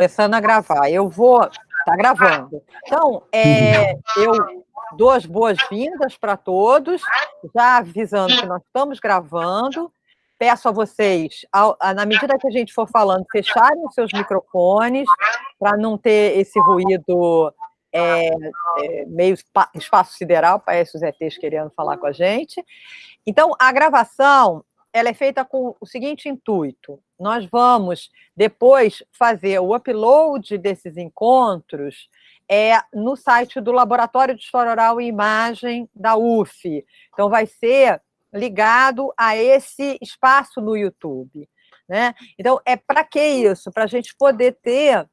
começando a gravar. Eu vou. Está gravando. Então, é, eu dou as boas-vindas para todos, já avisando que nós estamos gravando. Peço a vocês, ao, na medida que a gente for falando, fecharem os seus microfones, para não ter esse ruído é, é, meio espaço sideral, parece os ETs querendo falar com a gente. Então, a gravação ela é feita com o seguinte intuito: nós vamos depois fazer o upload desses encontros é, no site do Laboratório de História Oral e Imagem da UF. Então, vai ser ligado a esse espaço no YouTube. Né? Então, é para que isso? Para a gente poder ter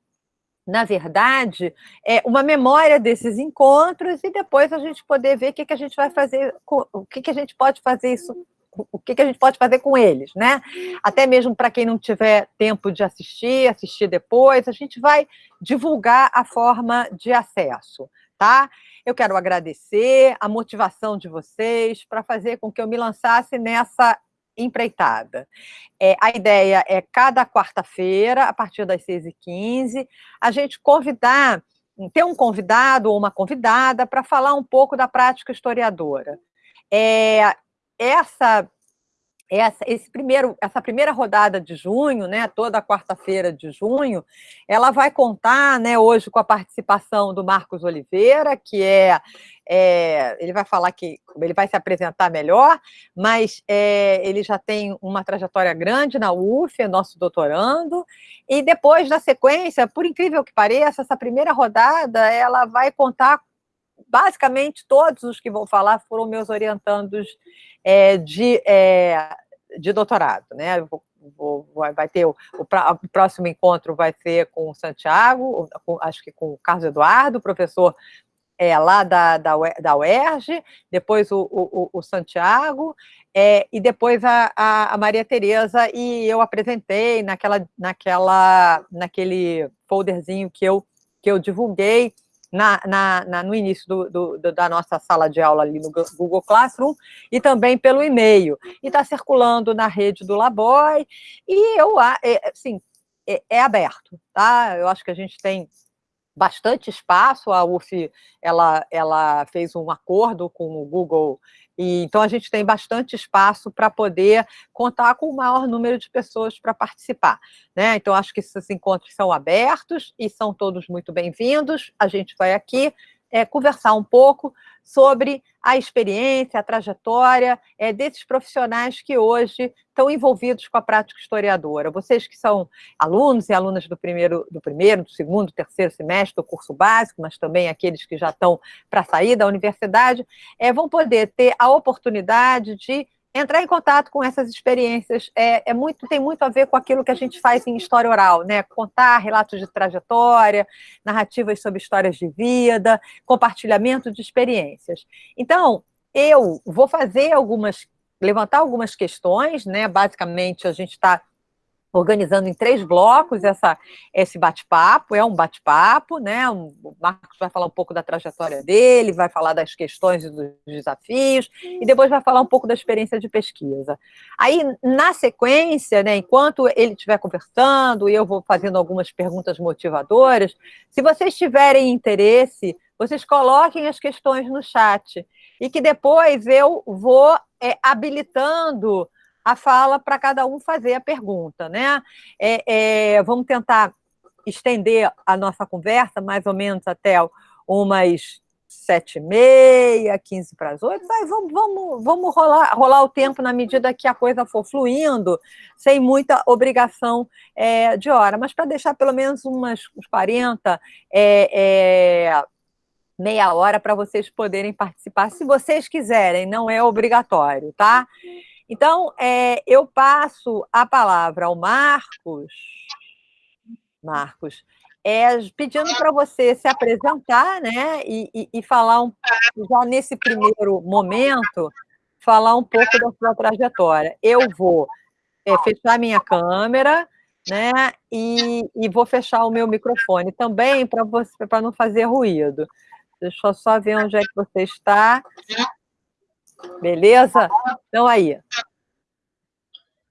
na verdade, é uma memória desses encontros e depois a gente poder ver o que, que a gente vai fazer, o que, que a gente pode fazer isso o que, que a gente pode fazer com eles, né? Até mesmo para quem não tiver tempo de assistir, assistir depois, a gente vai divulgar a forma de acesso, tá? Eu quero agradecer a motivação de vocês para fazer com que eu me lançasse nessa empreitada. É, a ideia é cada quarta-feira, a partir das 6h15, a gente convidar, ter um convidado ou uma convidada para falar um pouco da prática historiadora. É, essa essa, esse primeiro, essa primeira rodada de junho, né, toda quarta-feira de junho, ela vai contar, né, hoje com a participação do Marcos Oliveira, que é, é ele vai falar que ele vai se apresentar melhor, mas é, ele já tem uma trajetória grande na UF, é nosso doutorando, e depois, na sequência, por incrível que pareça, essa primeira rodada, ela vai contar basicamente todos os que vão falar foram meus orientandos é, de, é, de doutorado, né? Vou, vou, vai ter o, o, o, próximo encontro vai ser com o Santiago, com, acho que com o Carlos Eduardo, professor é, lá da, da, da UERJ, depois o, o, o Santiago, é, e depois a, a, a, Maria Tereza, e eu apresentei naquela, naquela, naquele folderzinho que eu, que eu divulguei, na, na, na, no início do, do, do, da nossa sala de aula ali no Google Classroom e também pelo e-mail. E está circulando na rede do Laboy e eu, é, assim, é, é, aberto, tá? Eu acho que a gente tem bastante espaço, a UF, ela, ela fez um acordo com o Google e, então, a gente tem bastante espaço para poder contar com o maior número de pessoas para participar. Né? Então, acho que esses encontros são abertos e são todos muito bem-vindos. A gente vai aqui é, conversar um pouco sobre a experiência, a trajetória é, desses profissionais que hoje estão envolvidos com a prática historiadora. Vocês que são alunos e alunas do primeiro, do primeiro, do segundo, terceiro semestre do curso básico, mas também aqueles que já estão para sair da universidade, é, vão poder ter a oportunidade de entrar em contato com essas experiências é, é, muito, tem muito a ver com aquilo que a gente faz em história oral, né? Contar relatos de trajetória, narrativas sobre histórias de vida, compartilhamento de experiências. Então, eu vou fazer algumas, levantar algumas questões, né? Basicamente, a gente está organizando em três blocos essa, esse bate-papo, é um bate-papo, né? O Marcos vai falar um pouco da trajetória dele, vai falar das questões e dos desafios, e depois vai falar um pouco da experiência de pesquisa. Aí, na sequência, né, enquanto ele estiver conversando, e eu vou fazendo algumas perguntas motivadoras, se vocês tiverem interesse, vocês coloquem as questões no chat, e que depois eu vou é, habilitando a fala para cada um fazer a pergunta, né? É, é, vamos tentar estender a nossa conversa mais ou menos até umas sete e meia, quinze para as oito, vai, vamos, vamos, vamos rolar, rolar o tempo na medida que a coisa for fluindo, sem muita obrigação é, de hora, mas para deixar pelo menos umas, uns 40, é, é, meia hora para vocês poderem participar, se vocês quiserem, não é obrigatório, tá? Então, é, eu passo a palavra ao Marcos, Marcos, é, pedindo para você se apresentar, né, e, e, e, falar um, já nesse primeiro momento, falar um pouco da sua trajetória. Eu vou é, fechar minha câmera, né, e, e vou fechar o meu microfone também para não fazer ruído. Deixa eu só ver onde é que você está. Beleza? Então, aí.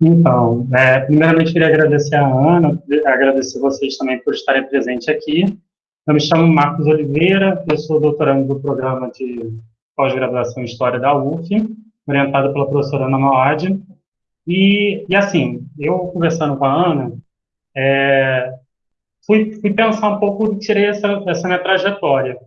Então, é, primeiramente queria agradecer a Ana, agradecer vocês também por estarem presentes aqui. Eu me chamo Marcos Oliveira, eu sou doutorando do programa de pós-graduação em História da UF, orientado pela professora Ana Mauad. E, e, assim, eu conversando com a Ana, é, fui, fui, pensar um pouco, tirei essa, essa minha trajetória.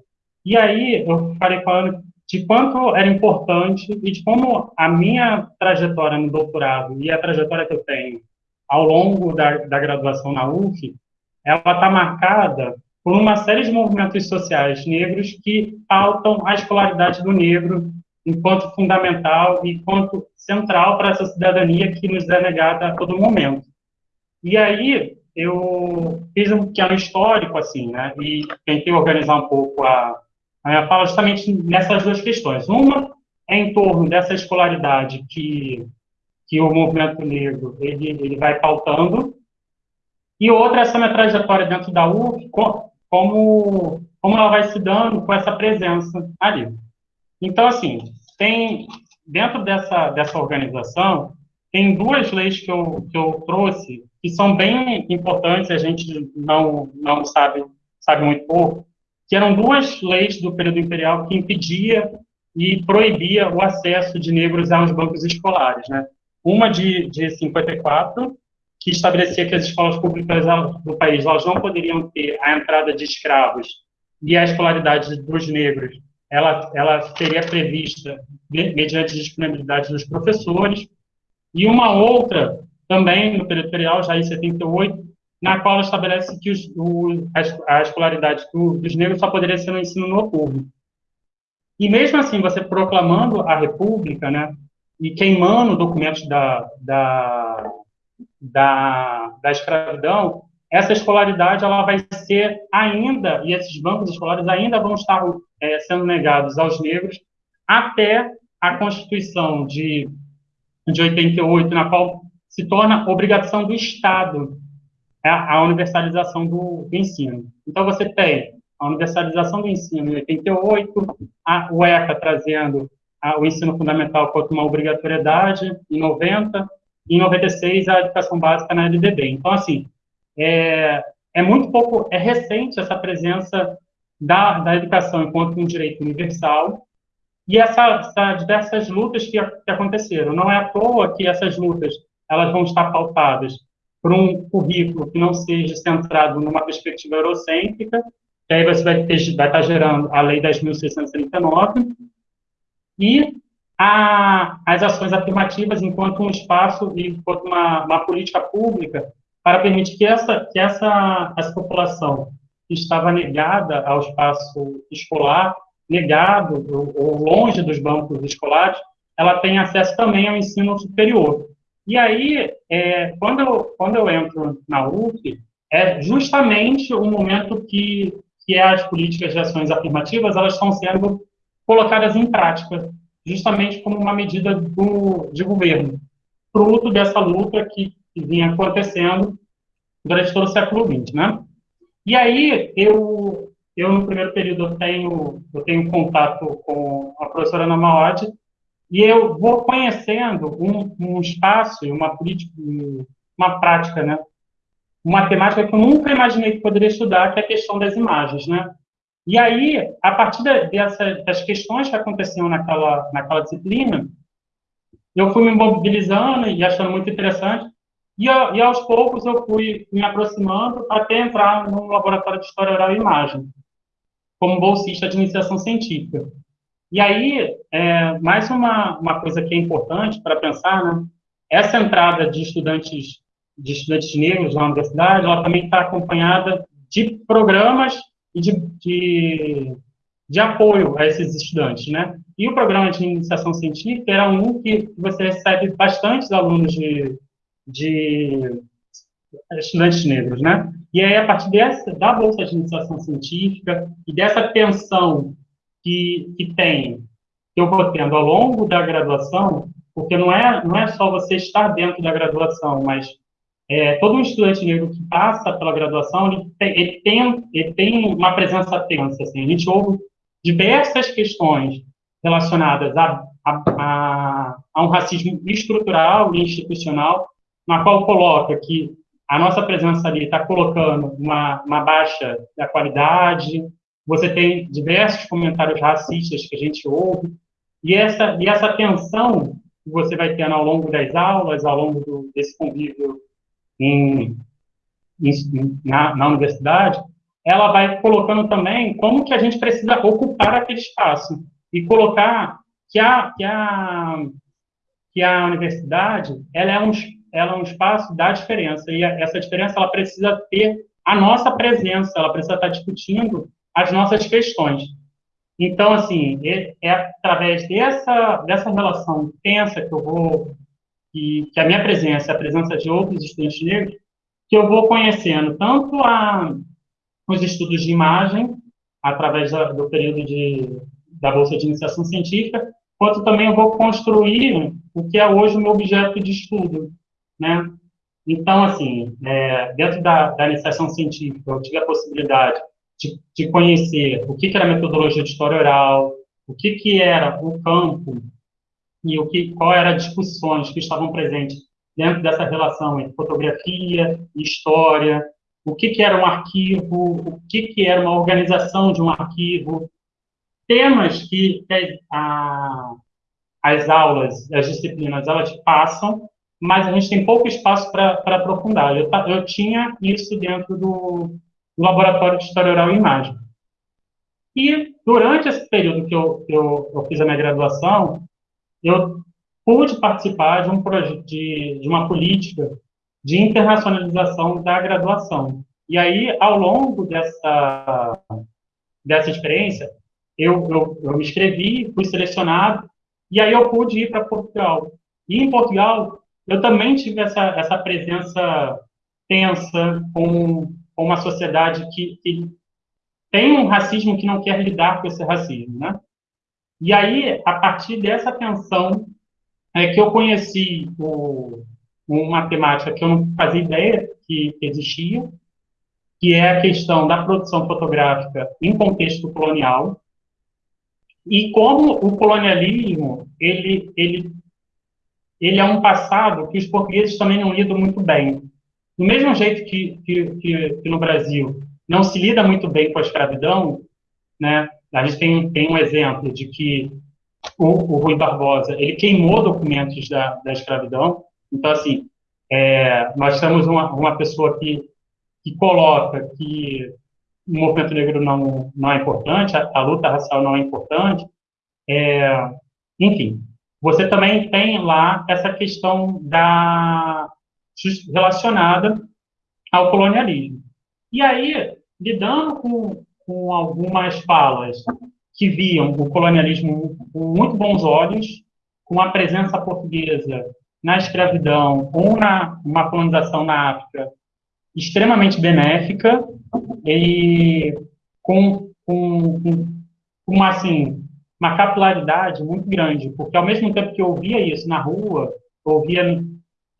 E aí eu falei com a Ana de quanto era importante e de como a minha trajetória no doutorado e a trajetória que eu tenho ao longo da, da graduação na UF, ela está marcada por uma série de movimentos sociais negros que pautam a escolaridade do negro enquanto fundamental e enquanto central para essa cidadania que nos é negada a todo momento. E aí eu fiz um pequeno histórico, assim, né, e tentei organizar um pouco a, minha fala justamente nessas duas questões. Uma é em torno dessa escolaridade que, que o movimento negro ele, ele vai pautando, e outra é essa minha trajetória dentro da UF, como, como ela vai se dando com essa presença ali. Então, assim, tem, dentro dessa, dessa organização, tem duas leis que eu, que eu trouxe que são bem importantes, a gente não, não sabe, sabe muito pouco, que eram duas leis do período imperial que impedia e proibia o acesso de negros aos bancos escolares, né? Uma de, de 54, que estabelecia que as escolas públicas do país elas não poderiam ter a entrada de escravos e a escolaridade dos negros ela, ela seria prevista mediante disponibilidade dos professores, e uma outra, também no período imperial, já em 78, na qual estabelece que os, o, a, escolaridade do, dos negros só poderia ser no ensino noturno. E mesmo assim, você proclamando a República, né, e queimando documentos da, da, da, da escravidão, essa escolaridade ela vai ser ainda, e esses bancos escolares ainda vão estar é, sendo negados aos negros até a Constituição de, de 88, na qual se torna obrigação do Estado a, a universalização do, do, ensino. Então, você tem a universalização do ensino em 88, a, o ECA trazendo a, o ensino fundamental como uma obrigatoriedade em 90, e em 96 a educação básica na LDB. Então, assim, é, é muito pouco, é recente essa presença da, da educação enquanto um direito universal e essas essa diversas lutas que, que aconteceram. Não é à toa que essas lutas elas vão estar pautadas por um currículo que não seja centrado numa perspectiva eurocêntrica, que aí você vai, ter, vai estar gerando a Lei 10.639, e a, as ações afirmativas enquanto um espaço enquanto uma, uma política pública para permitir que essa, que essa, essa população que estava negada ao espaço escolar, negado ou, ou longe dos bancos escolares, ela tenha acesso também ao ensino superior. E aí, é, quando, eu, quando eu entro na UF, é justamente o momento que, que as políticas de ações afirmativas elas estão sendo colocadas em prática, justamente como uma medida do, de governo, fruto dessa luta que, que vinha acontecendo durante todo o século XX, né? E aí, eu, eu no primeiro período, eu tenho, eu tenho contato com a professora Ana Maod, e eu vou conhecendo um, um espaço, uma política, uma prática, né? Uma temática que eu nunca imaginei que poderia estudar, que é a questão das imagens, né? E aí, a partir dessa, das questões que aconteciam naquela, naquela disciplina, eu fui me mobilizando e achando muito interessante, e, e aos poucos eu fui me aproximando até entrar no laboratório de História Oral e Imagem, como bolsista de iniciação científica. E aí, é, mais uma, uma coisa que é importante para pensar, né? Essa entrada de estudantes de estudantes negros na universidade, ela também está acompanhada de programas e de, de, de, apoio a esses estudantes, né? E o programa de iniciação científica era um que você recebe bastantes alunos de, de estudantes negros, né? E aí, a partir dessa, da Bolsa de Iniciação Científica e dessa tensão que, que tem, que eu vou tendo ao longo da graduação, porque não é, não é só você estar dentro da graduação, mas é, todo um estudante negro que passa pela graduação, ele tem, ele tem, ele tem uma presença tensa, assim, a gente ouve diversas questões relacionadas a, a, a, a um racismo estrutural e institucional na qual coloca que a nossa presença ali está colocando uma, uma baixa da qualidade, você tem diversos comentários racistas que a gente ouve, e essa, e essa tensão que você vai tendo ao longo das aulas, ao longo do, desse convívio em, em, na, na universidade, ela vai colocando também como que a gente precisa ocupar aquele espaço e colocar que a, que a, que a universidade ela é, um, ela é um espaço da diferença, e essa diferença ela precisa ter a nossa presença, ela precisa estar discutindo as nossas questões. Então, assim, é, é através dessa, dessa relação tensa que eu vou, que, que a minha presença, a presença de outros estudantes negros, que eu vou conhecendo tanto a, os estudos de imagem, através da, do período de, da Bolsa de Iniciação Científica, quanto também eu vou construir o que é hoje o meu objeto de estudo, né? Então, assim, é, dentro da, da iniciação científica, eu tive a possibilidade de, de conhecer o que, que, era metodologia de história oral, o que, que era o campo e o que, qual eram as discussões que estavam presentes dentro dessa relação entre fotografia e história, o que, que era um arquivo, o que, que era uma organização de um arquivo, temas que a, as aulas, as disciplinas, elas passam, mas a gente tem pouco espaço para aprofundar. Eu, eu tinha isso dentro do, do Laboratório de História Oral e Imagem. E durante esse período que eu, que eu, eu fiz a minha graduação, eu pude participar de um de, de uma política de internacionalização da graduação. E aí, ao longo dessa, dessa experiência, eu, eu, eu me inscrevi, fui selecionado, e aí eu pude ir para Portugal. E em Portugal, eu também tive essa, essa presença tensa com, com uma sociedade que, que tem um racismo que não quer lidar com esse racismo, né? E aí, a partir dessa tensão, é que eu conheci o, uma temática que eu não fazia ideia que existia, que é a questão da produção fotográfica em contexto colonial, e como o colonialismo, ele, ele, ele é um passado que os portugueses também não lidam muito bem. Do mesmo jeito que, que, que, que no Brasil não se lida muito bem com a escravidão, né? A gente tem, tem um exemplo de que o, o Rui Barbosa, ele queimou documentos da, da escravidão, então, assim, é, nós temos uma, uma pessoa que, que coloca que o movimento negro não, não é importante, a, a luta racial não é importante. É, enfim, você também tem lá essa questão da relacionada ao colonialismo. E aí, lidando com, com algumas falas que viam o colonialismo com muito bons olhos, com a presença portuguesa na escravidão ou na uma colonização na África extremamente benéfica e com, com, com uma, assim, uma capilaridade muito grande, porque ao mesmo tempo que eu ouvia isso na rua, ouvia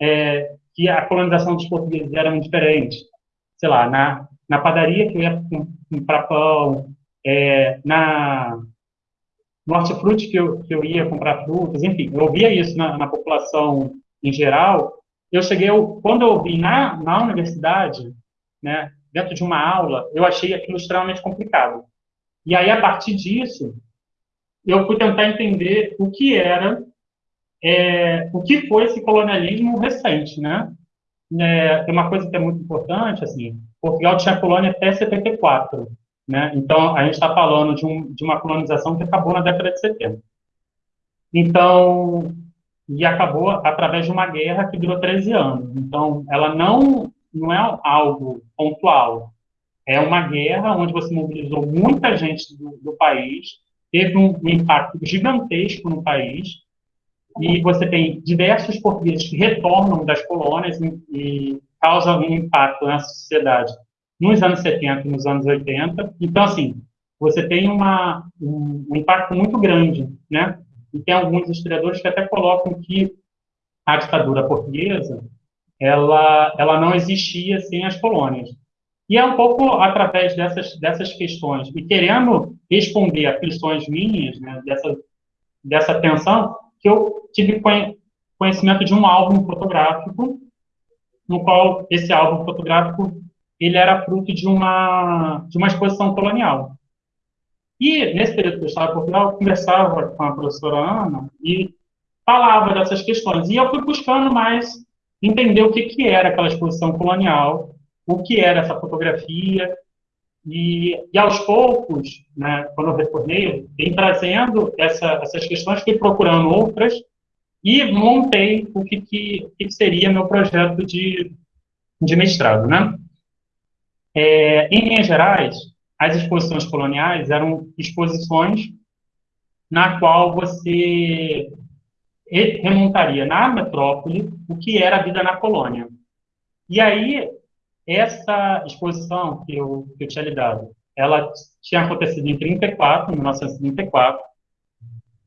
é, que a colonização dos portugueses era muito diferente. Sei lá, na, na padaria que eu ia comprar pão, é, na no hortifruti que eu, que eu ia comprar frutas, enfim, eu ouvia isso na, na população em geral. Eu cheguei, quando eu ouvi na, na universidade, né, dentro de uma aula, eu achei aquilo extremamente complicado. E aí, a partir disso, eu fui tentar entender o que era, é, o que foi esse colonialismo recente, né? É, tem uma coisa que é muito importante, assim, Portugal tinha colônia até 74, né? Então, a gente está falando de, um, de uma colonização que acabou na década de 70. Então, e acabou através de uma guerra que durou 13 anos. Então, ela não, não é algo pontual. É uma guerra onde você mobilizou muita gente do, do país, teve um, um, impacto gigantesco no país, e você tem diversos portugueses que retornam das colônias e, e um impacto na sociedade nos anos 70 e nos anos 80. Então, assim, você tem uma, um, um, impacto muito grande, né? E tem alguns historiadores que até colocam que a ditadura portuguesa, ela, ela não existia sem as colônias. E é um pouco através dessas, dessas questões, e querendo responder a questões minhas, né, dessa, dessa tensão, que eu tive conhecimento de um álbum fotográfico no qual esse álbum fotográfico ele era fruto de uma de uma exposição colonial. E nesse período que eu estava em Portugal, eu conversava com a professora Ana e falava dessas questões. E eu fui buscando mais entender o que, que era aquela exposição colonial, o que era essa fotografia, e, e aos poucos, né, quando eu retornei, vim trazendo essa, essas questões, fui procurando outras, e montei o que, que, que seria meu projeto de, de mestrado. Né? É, em linhas gerais, as exposições coloniais eram exposições na qual você remontaria na metrópole o que era a vida na colônia. E aí, essa exposição que eu, que eu tinha lidado, ela tinha acontecido em 34, 1934,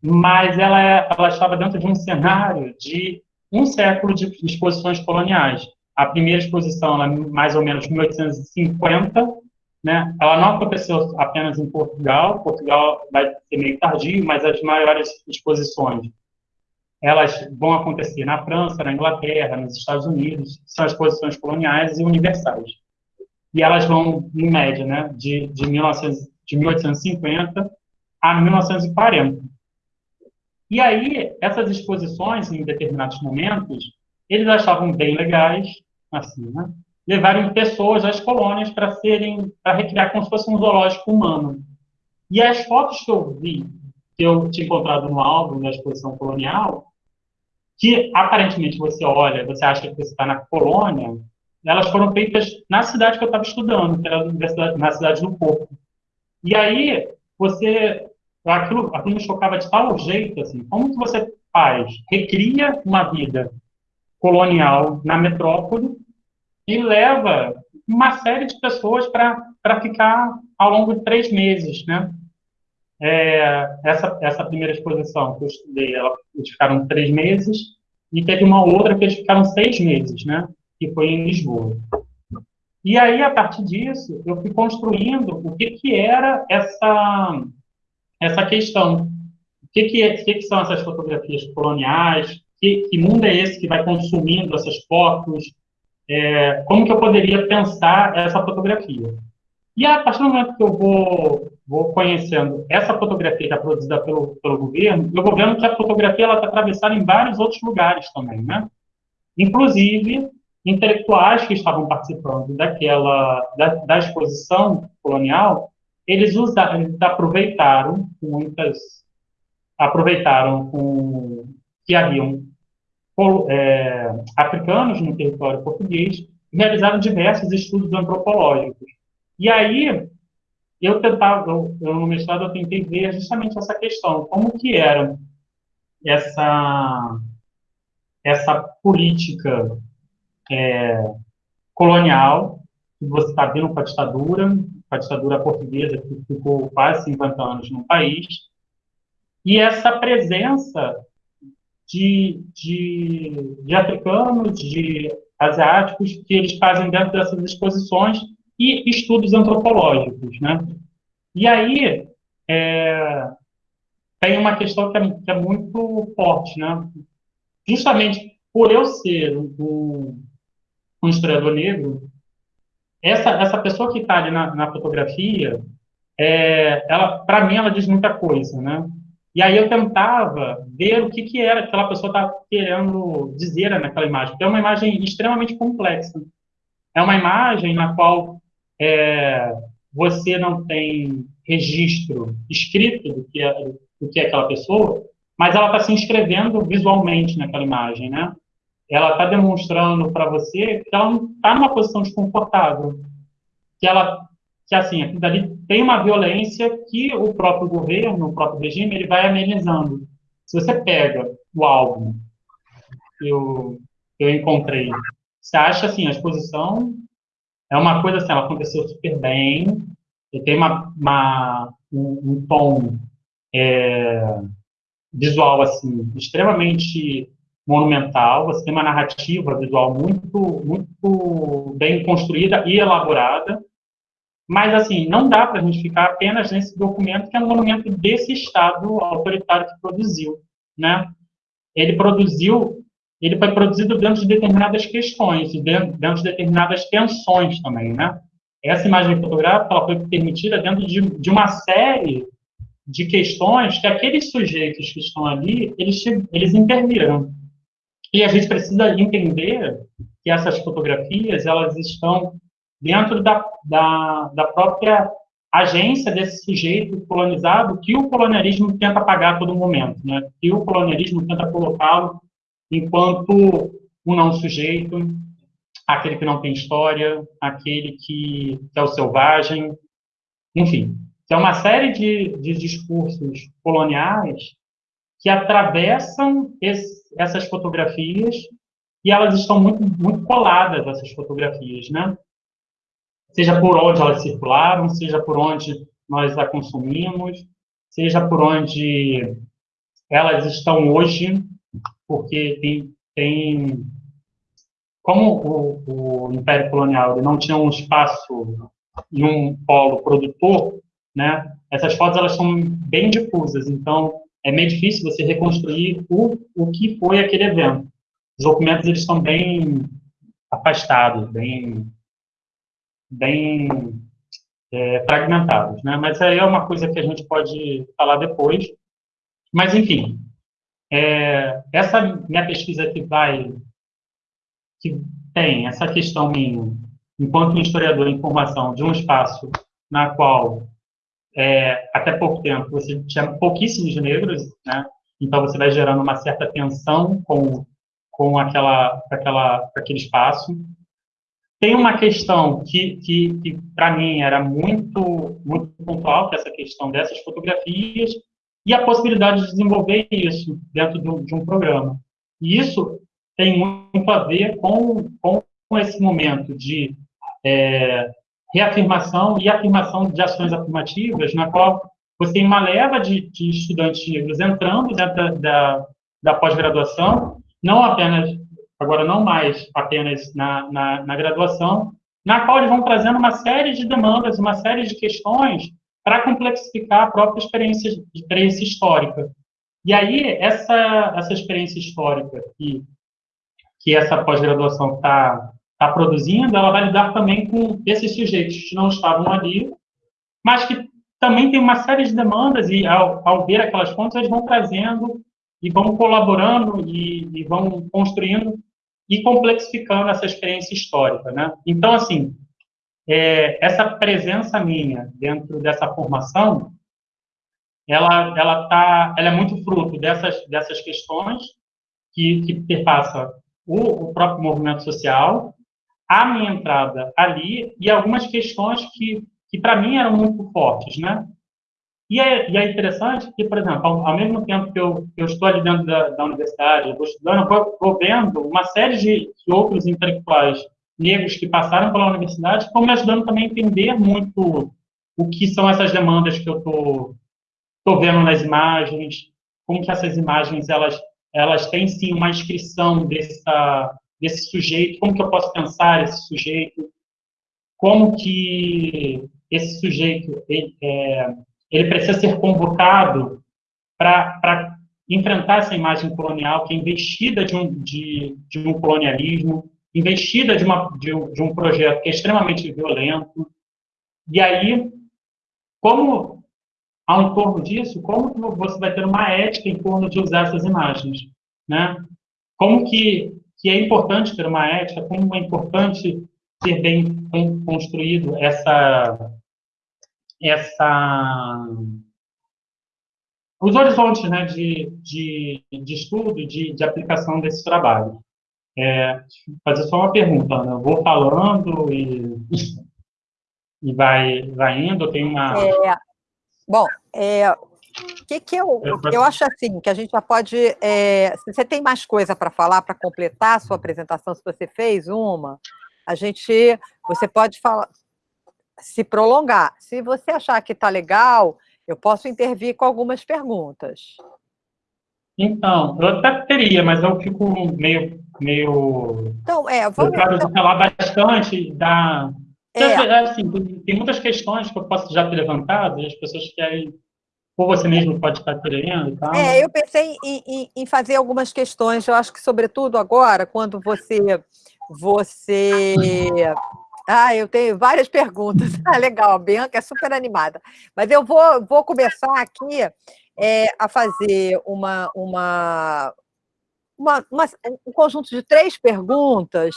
mas ela, ela estava dentro de um cenário de um século de exposições coloniais. A primeira exposição, ela, mais ou menos 1850, né? Ela não aconteceu apenas em Portugal. Portugal vai ser meio tardio, mas as maiores exposições elas vão acontecer na França, na Inglaterra, nos Estados Unidos, são exposições coloniais e universais. E elas vão, em média, né, de, de, 1900, de 1850 a 1940. E aí, essas exposições, em determinados momentos, eles achavam bem legais, assim, né? Levaram pessoas às colônias para serem, para recriar como se fosse um zoológico humano. E as fotos que eu vi, que eu tinha encontrado no álbum da exposição colonial, que aparentemente você olha, você acha que você está na colônia, elas foram feitas na cidade que eu estava estudando, que era na cidade do Porto. E aí, você aquilo, aquilo me chocava de tal jeito, assim, como que você faz? Recria uma vida colonial na metrópole e leva uma série de pessoas para ficar ao longo de três meses, né? É, essa, essa primeira exposição que eu estudei, ela, eles ficaram três meses, e teve uma outra que eles ficaram seis meses, né? Que foi em Lisboa. E aí, a partir disso, eu fui construindo o que, que era essa essa questão. O que, que, é, que, que são essas fotografias coloniais? Que, que, mundo é esse que vai consumindo essas fotos? É, como que eu poderia pensar essa fotografia? E a partir do momento que eu vou, vou conhecendo essa fotografia que é produzida pelo, pelo governo, eu vou vendo que a fotografia está atravessada em vários outros lugares também, né? Inclusive, intelectuais que estavam participando daquela, da, da exposição colonial eles, usaram, eles aproveitaram muitas aproveitaram com, que haviam é, africanos no território português realizaram diversos estudos antropológicos. E aí eu tentava, eu, no mestrado eu tentei ver justamente essa questão, como que era essa essa política é, colonial que você está vendo com a ditadura, com a ditadura portuguesa, que ficou quase 50 anos no país, e essa presença de, de, de africanos, de asiáticos, que eles fazem dentro dessas exposições, e estudos antropológicos, né? E aí, é, tem uma questão que é, que é, muito forte, né? Justamente por eu ser um, um historiador negro, essa, essa pessoa que está ali na, na fotografia, é, ela, para mim, ela diz muita coisa, né? E aí eu tentava ver o que, que era que aquela pessoa estava querendo dizer naquela imagem, porque é uma imagem extremamente complexa. É uma imagem na qual é, você não tem registro escrito do que é, do que é aquela pessoa, mas ela está se inscrevendo visualmente naquela imagem, né? ela está demonstrando para você que ela não está numa posição desconfortável, que ela, que assim, aquilo dali tem uma violência que o próprio governo, o próprio regime, ele vai amenizando. Se você pega o álbum eu, eu encontrei, você acha assim, a exposição é uma coisa assim, ela aconteceu super bem, tem uma, uma um, um, tom é, visual assim extremamente monumental, você tem uma narrativa visual muito, muito bem construída e elaborada, mas, assim, não dá para a gente ficar apenas nesse documento, que é um monumento desse Estado autoritário que produziu, né? Ele produziu ele foi produzido dentro de determinadas questões, dentro, de determinadas tensões também, né? Essa imagem fotográfica foi permitida dentro de, de uma série de questões que aqueles sujeitos que estão ali, eles, eles interviram. E a gente precisa entender que essas fotografias, elas estão dentro da, da, da própria agência desse sujeito colonizado que o colonialismo tenta apagar a todo momento, né? que o colonialismo tenta colocá-lo enquanto um não sujeito, aquele que não tem história, aquele que, que é o selvagem, enfim. É uma série de, de discursos coloniais que atravessam esse, essas fotografias e elas estão muito, muito coladas, essas fotografias, né? Seja por onde elas circularam, seja por onde nós a consumimos, seja por onde elas estão hoje, porque tem, tem como o, o Império Colonial não tinha um espaço e um polo produtor, né? Essas fotos elas são bem difusas, então é meio difícil você reconstruir o, o que foi aquele evento. Os documentos eles estão bem afastados, bem bem é, fragmentados, né? Mas aí é uma coisa que a gente pode falar depois. Mas enfim, é, essa minha pesquisa que vai que tem essa questão minha, enquanto historiador em formação, de um espaço na qual é, até pouco tempo você tinha pouquíssimos negros, né? Então você vai gerando uma certa tensão com com aquela aquela aquele espaço. Tem uma questão que que, que para mim era muito muito pontual, que é essa questão dessas fotografias e a possibilidade de desenvolver isso dentro de, um programa. E isso tem muito a ver com, com esse momento de é, reafirmação e afirmação de ações afirmativas, na qual você tem uma leva de, de estudantes negros entrando dentro da, da, da pós-graduação, não apenas, agora não mais apenas na, na, na graduação, na qual eles vão trazendo uma série de demandas, uma série de questões para complexificar a própria experiência, experiência histórica. E aí, essa, essa experiência histórica que, que essa pós-graduação está tá produzindo, ela vai lidar também com esses sujeitos que não estavam ali, mas que também tem uma série de demandas, e ao, ao ver aquelas fontes, eles vão trazendo e vão colaborando e, e vão construindo e complexificando essa experiência histórica. Né? Então, assim, é, essa presença minha dentro dessa formação, ela, ela, tá, ela é muito fruto dessas, dessas questões que, que perpassa o, o próprio movimento social, a minha entrada ali e algumas questões que, que para mim eram muito fortes, né? E é, e é interessante que, por exemplo, ao, ao mesmo tempo que eu, eu, estou ali dentro da, da universidade, eu estou estudando, eu vou, vendo uma série de, de outros intelectuais negros que passaram pela universidade estão me ajudando também a entender muito o que são essas demandas que eu tô, tô vendo nas imagens, como que essas imagens elas elas têm sim uma inscrição dessa desse sujeito, como que eu posso pensar esse sujeito, como que esse sujeito ele, é, ele precisa ser convocado para enfrentar essa imagem colonial que é investida de um, de, de um colonialismo, investida de, uma, de, um, de um projeto que é extremamente violento. E aí, como ao entorno disso, como que você vai ter uma ética em torno de usar essas imagens, né? Como que, que é importante ter uma ética, como é importante ter bem construído essa essa os horizontes né, de, de, de estudo, de, de aplicação desse trabalho. É, fazer só uma pergunta, né? eu vou falando e, e vai, vai indo, tem uma... É, bom, é, o que, que eu, eu acho assim, que a gente já pode, é, se você tem mais coisa para falar, para completar a sua apresentação, se você fez uma, a gente, você pode falar, se prolongar. Se você achar que está legal, eu posso intervir com algumas perguntas. Então, eu até teria, mas eu fico meio. Meio então, é, vamos. Eu então... falar bastante da. É. Assim, tem muitas questões que eu posso já ter levantado e as pessoas querem ou você mesmo pode estar querendo e tal. É, eu pensei em, em, em, fazer algumas questões, eu acho que, sobretudo agora, quando você. você... Ah, eu tenho várias perguntas. Ah, legal, a Bianca é super animada. Mas eu vou, vou começar aqui é, a fazer uma, uma, uma, uma, um conjunto de três perguntas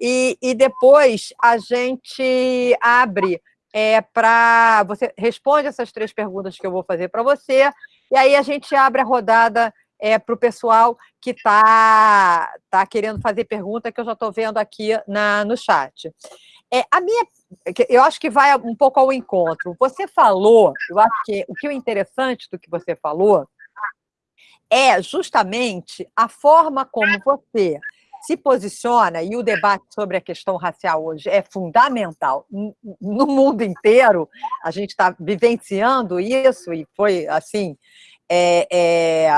e, e depois a gente abre é, para. Você responde essas três perguntas que eu vou fazer para você, e aí a gente abre a rodada é, para o pessoal que está tá querendo fazer pergunta, que eu já estou vendo aqui na, no chat. É, a minha, eu acho que vai um pouco ao encontro. Você falou, eu acho que o que é interessante do que você falou é justamente a forma como você se posiciona, e o debate sobre a questão racial hoje é fundamental. No mundo inteiro, a gente está vivenciando isso, e foi assim, é, é,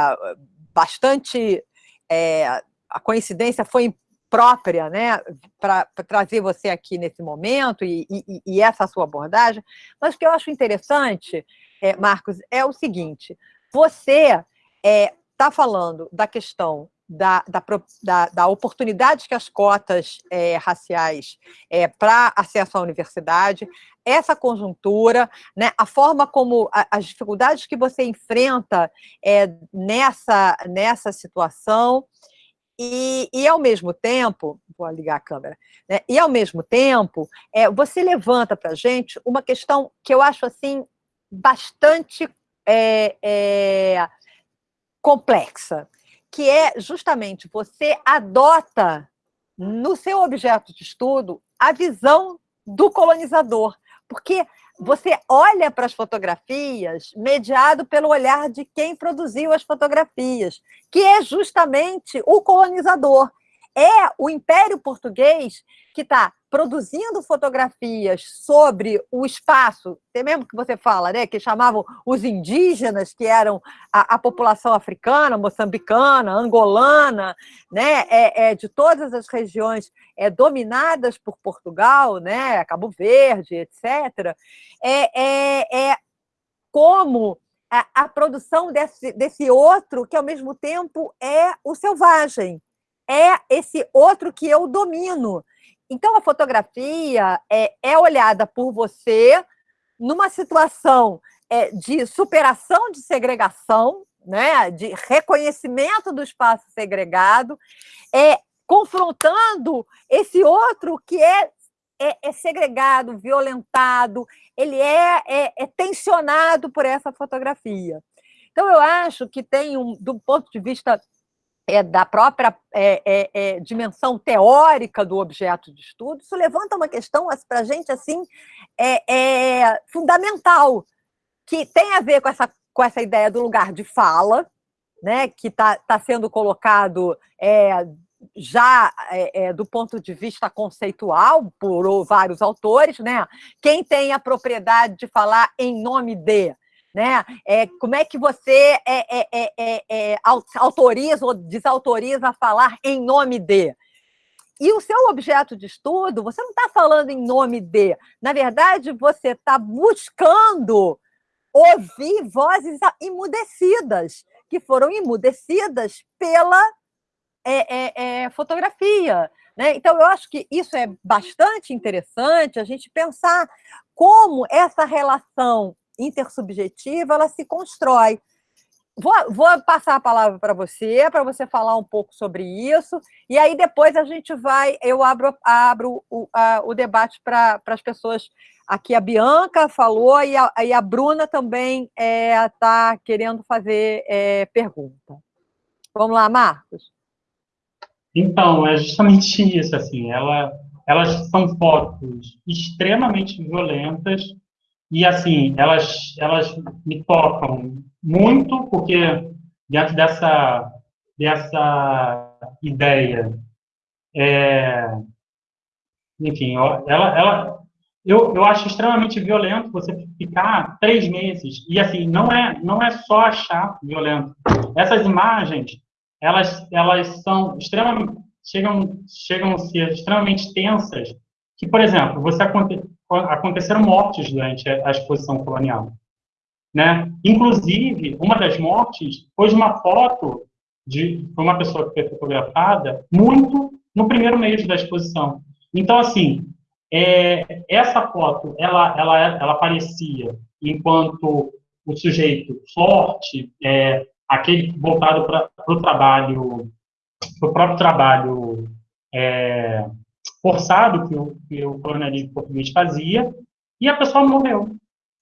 bastante. É, a coincidência foi própria, né, para trazer você aqui nesse momento e, e, e, essa sua abordagem. Mas o que eu acho interessante, é, Marcos, é o seguinte: você está falando da questão da, da, da, da, oportunidade que as cotas é, raciais é, para acesso à universidade, essa conjuntura, né, a forma como a, as dificuldades que você enfrenta é, nessa, nessa situação, e, e, ao mesmo tempo, vou ligar a câmera, né, e ao mesmo tempo, é, você levanta para a gente uma questão que eu acho assim bastante é, é, complexa que é justamente você adota no seu objeto de estudo a visão do colonizador, porque você olha para as fotografias mediado pelo olhar de quem produziu as fotografias, que é justamente o colonizador. É o Império Português que está produzindo fotografias sobre o espaço, tem mesmo que você fala, né, que chamavam os indígenas, que eram a, a população africana, moçambicana, angolana, né, é, é, de todas as regiões é, dominadas por Portugal, né, Cabo Verde, etc., é, é, é como a, a produção desse, desse outro, que ao mesmo tempo é o selvagem, é esse outro que eu domino, então, a fotografia é, é olhada por você numa situação é, de superação de segregação, né, de reconhecimento do espaço segregado, é, confrontando esse outro que é, é, é segregado, violentado, ele é, é, é, tensionado por essa fotografia. Então, eu acho que tem, um, do ponto de vista é, da própria é, é, é, dimensão teórica do objeto de estudo, isso levanta uma questão para a gente assim é, é, fundamental, que tem a ver com essa, com essa ideia do lugar de fala, né, que está tá sendo colocado é, já do ponto de vista conceitual por vários autores, né? Quem tem a propriedade de falar em nome de né? É, como é que você é, é, é, é, é autoriza ou desautoriza a falar em nome de? E o seu objeto de estudo, você não está falando em nome de. Na verdade, você está buscando ouvir vozes imudecidas, que foram imudecidas pela fotografia. Né? Então, eu acho que isso é bastante interessante, a gente pensar como essa relação intersubjetiva, ela se constrói. Vou, vou passar a palavra para você, para você falar um pouco sobre isso, e aí depois a gente vai, eu abro, abro o, a, o debate para as pessoas. Aqui a Bianca falou e a, e a Bruna também está é, tá querendo fazer é, pergunta. Vamos lá, Marcos. Então, é justamente isso, assim, ela, elas são fotos extremamente violentas, e, assim, elas, elas me tocam muito, porque dentro dessa, dessa ideia, é, enfim, ela, ela, eu, eu acho extremamente violento você ficar três meses. E, assim, não é, não é só achar violento. Essas imagens, elas, elas são extremamente, chegam, chegam a ser extremamente tensas, que, por exemplo, você acontece aconteceram mortes durante a exposição colonial. né? Inclusive, uma das mortes foi de uma foto de uma pessoa que foi fotografada muito no primeiro mês da exposição. Então, assim, é, essa foto, ela, ela, ela aparecia enquanto o sujeito forte, é, aquele voltado para o trabalho, para o próprio trabalho é, forçado que o, que o colonialismo português fazia, e a pessoa morreu.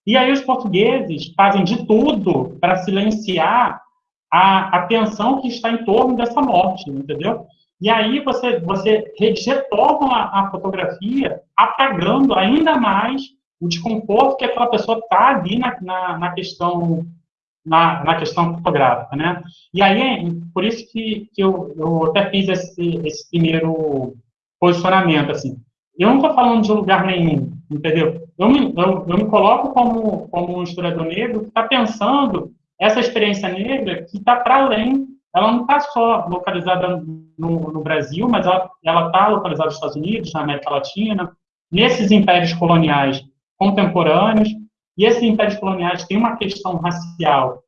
E aí os portugueses fazem de tudo para silenciar a, a tensão que está em torno dessa morte, entendeu? E aí você, você retoma a, a fotografia apagando ainda mais o desconforto que aquela pessoa está ali na, na, na questão na, na, questão fotográfica, né? E aí, por isso que, que eu, eu até fiz esse, esse primeiro posicionamento, assim. Eu não estou falando de lugar nenhum, entendeu? Eu me, eu, eu me coloco como, como um historiador negro que está pensando essa experiência negra que está para além, ela não está só localizada no, no, Brasil, mas ela está localizada nos Estados Unidos, na América Latina, nesses impérios coloniais contemporâneos, e esses impérios coloniais têm uma questão racial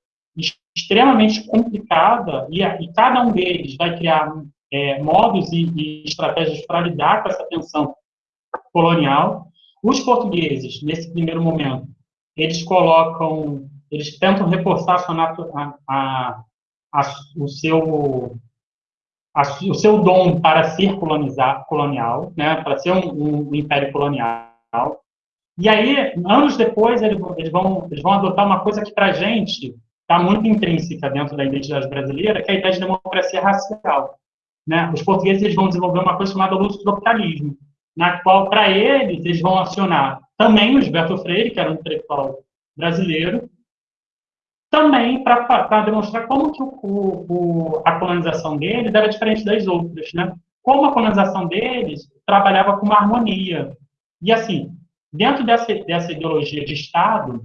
extremamente complicada, e, e cada um deles vai criar é, modos e, e estratégias para lidar com essa tensão colonial. Os portugueses, nesse primeiro momento, eles colocam, eles tentam reforçar a, a, a, o seu o seu dom para ser colonizar, colonial, né, para ser um, um império colonial. E aí, anos depois, eles, eles, vão, eles vão adotar uma coisa que, para a gente, está muito intrínseca dentro da identidade brasileira, que é a ideia de democracia racial. Né? Os portugueses eles vão desenvolver uma coisa chamada lusotropicalismo, na qual, para eles, eles vão acionar também o Gilberto Freire, que era um intelectual brasileiro, também para demonstrar como que o, o, a colonização deles era diferente das outras, né? Como a colonização deles trabalhava com uma harmonia. E, assim, dentro dessa, dessa ideologia de Estado,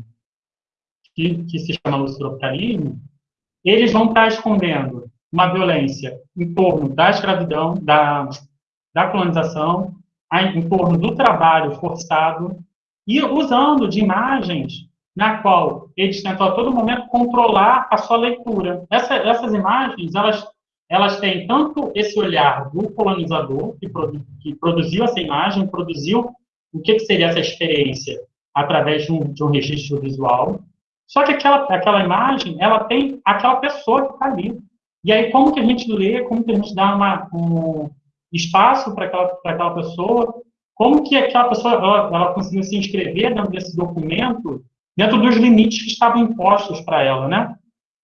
que, que se chama lusitropicalismo, eles vão estar escondendo uma violência em torno da escravidão, da, da colonização, em torno do trabalho forçado, e usando de imagens na qual eles tentam a todo momento controlar a sua leitura. Essa, essas imagens, elas, elas têm tanto esse olhar do colonizador, que, produ, que produziu essa imagem, produziu o que, que seria essa experiência através de um, de um registro visual, só que aquela, aquela imagem, ela tem aquela pessoa que está ali. E aí, como que a gente lê, como que a gente dá uma, um espaço para aquela, aquela pessoa, como que aquela pessoa ela, ela conseguiu se inscrever dentro desse documento, dentro dos limites que estavam impostos para ela, né?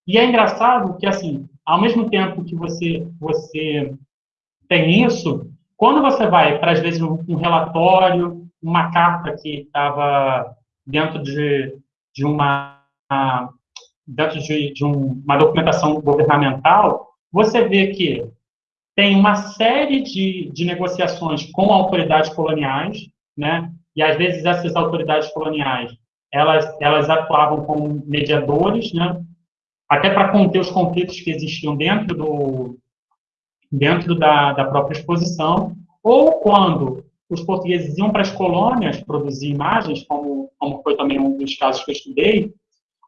E é engraçado que, assim, ao mesmo tempo que você, você tem isso, quando você vai para, às vezes, um relatório, uma carta que estava dentro de, de uma dentro de, de um, uma documentação governamental, você vê que tem uma série de, de negociações com autoridades coloniais, né? E às vezes essas autoridades coloniais elas elas atuavam como mediadores, né? Até para conter os conflitos que existiam dentro do dentro da, da própria exposição, ou quando os portugueses iam para as colônias produzir imagens, como, como foi também um dos casos que eu estudei,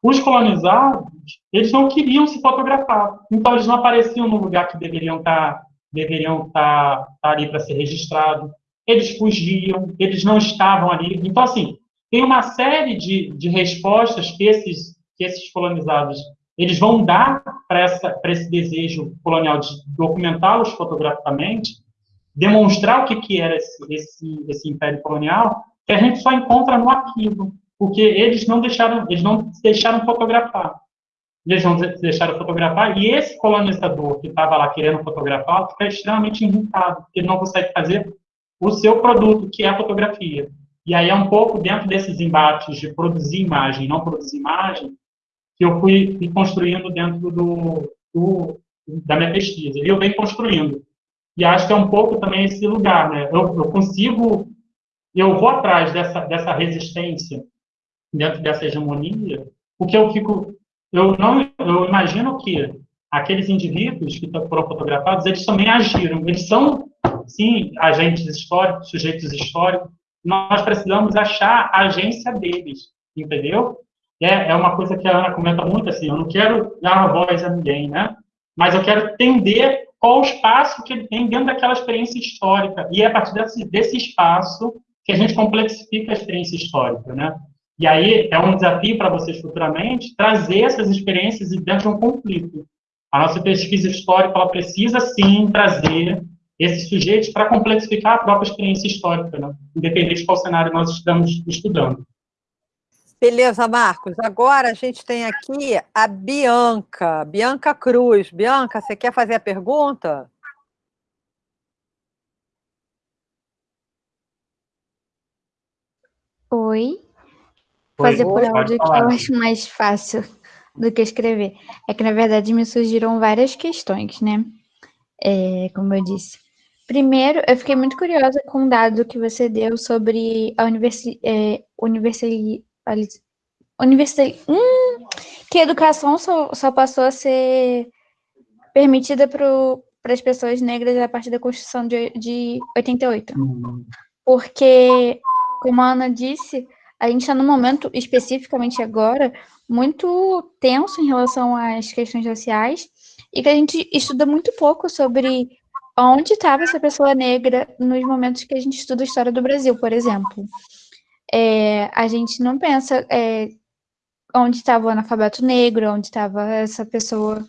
os colonizados, eles não queriam se fotografar. Então, eles não apareciam no lugar que deveriam estar, deveriam estar, estar ali para ser registrado. Eles fugiam, eles não estavam ali. Então, assim, tem uma série de, de respostas que esses, que esses colonizados eles vão dar para esse desejo colonial de documentá-los fotograficamente, demonstrar o que, que era esse, esse, esse império colonial, que a gente só encontra no arquivo porque eles não deixaram, eles não deixaram fotografar. Eles não deixaram fotografar, e esse colonizador que estava lá querendo fotografar fica extremamente irritado, porque ele não consegue fazer o seu produto, que é a fotografia. E aí é um pouco dentro desses embates de produzir imagem e não produzir imagem, que eu fui, construindo dentro do, do, da minha pesquisa. E eu venho construindo. E acho que é um pouco também esse lugar, né? Eu, eu consigo, eu vou atrás dessa, dessa resistência dentro dessa hegemonia, porque eu fico, eu não, eu imagino que aqueles indivíduos que foram fotografados, eles também agiram, eles são, sim, agentes históricos, sujeitos históricos, nós precisamos achar a agência deles, entendeu? é, é uma coisa que a Ana comenta muito, assim, eu não quero dar voz a ninguém, né? Mas eu quero entender qual o espaço que ele tem dentro daquela experiência histórica. E é a partir desse, desse espaço que a gente complexifica a experiência histórica, né? E aí é um desafio para vocês futuramente trazer essas experiências dentro de um conflito. A nossa pesquisa histórica ela precisa sim trazer esses sujeitos para complexificar a própria experiência histórica, né? independente de qual cenário nós estamos estudando. Beleza, Marcos. Agora a gente tem aqui a Bianca, Bianca Cruz. Bianca, você quer fazer a pergunta? Oi. Fazer por áudio que eu acho mais fácil do que escrever. É que, na verdade, me surgiram várias questões, né? É, como eu disse. Primeiro, eu fiquei muito curiosa com o dado que você deu sobre a universi é, universidade, hum, que a educação só, só passou a ser permitida para as pessoas negras a partir da Constituição de, de 88. Uhum. Porque, como a Ana disse, a gente está num momento, especificamente agora, muito tenso em relação às questões raciais e que a gente estuda muito pouco sobre onde estava essa pessoa negra nos momentos que a gente estuda a história do Brasil, por exemplo. É, a gente não pensa é, onde estava o analfabeto negro, onde estava essa pessoa,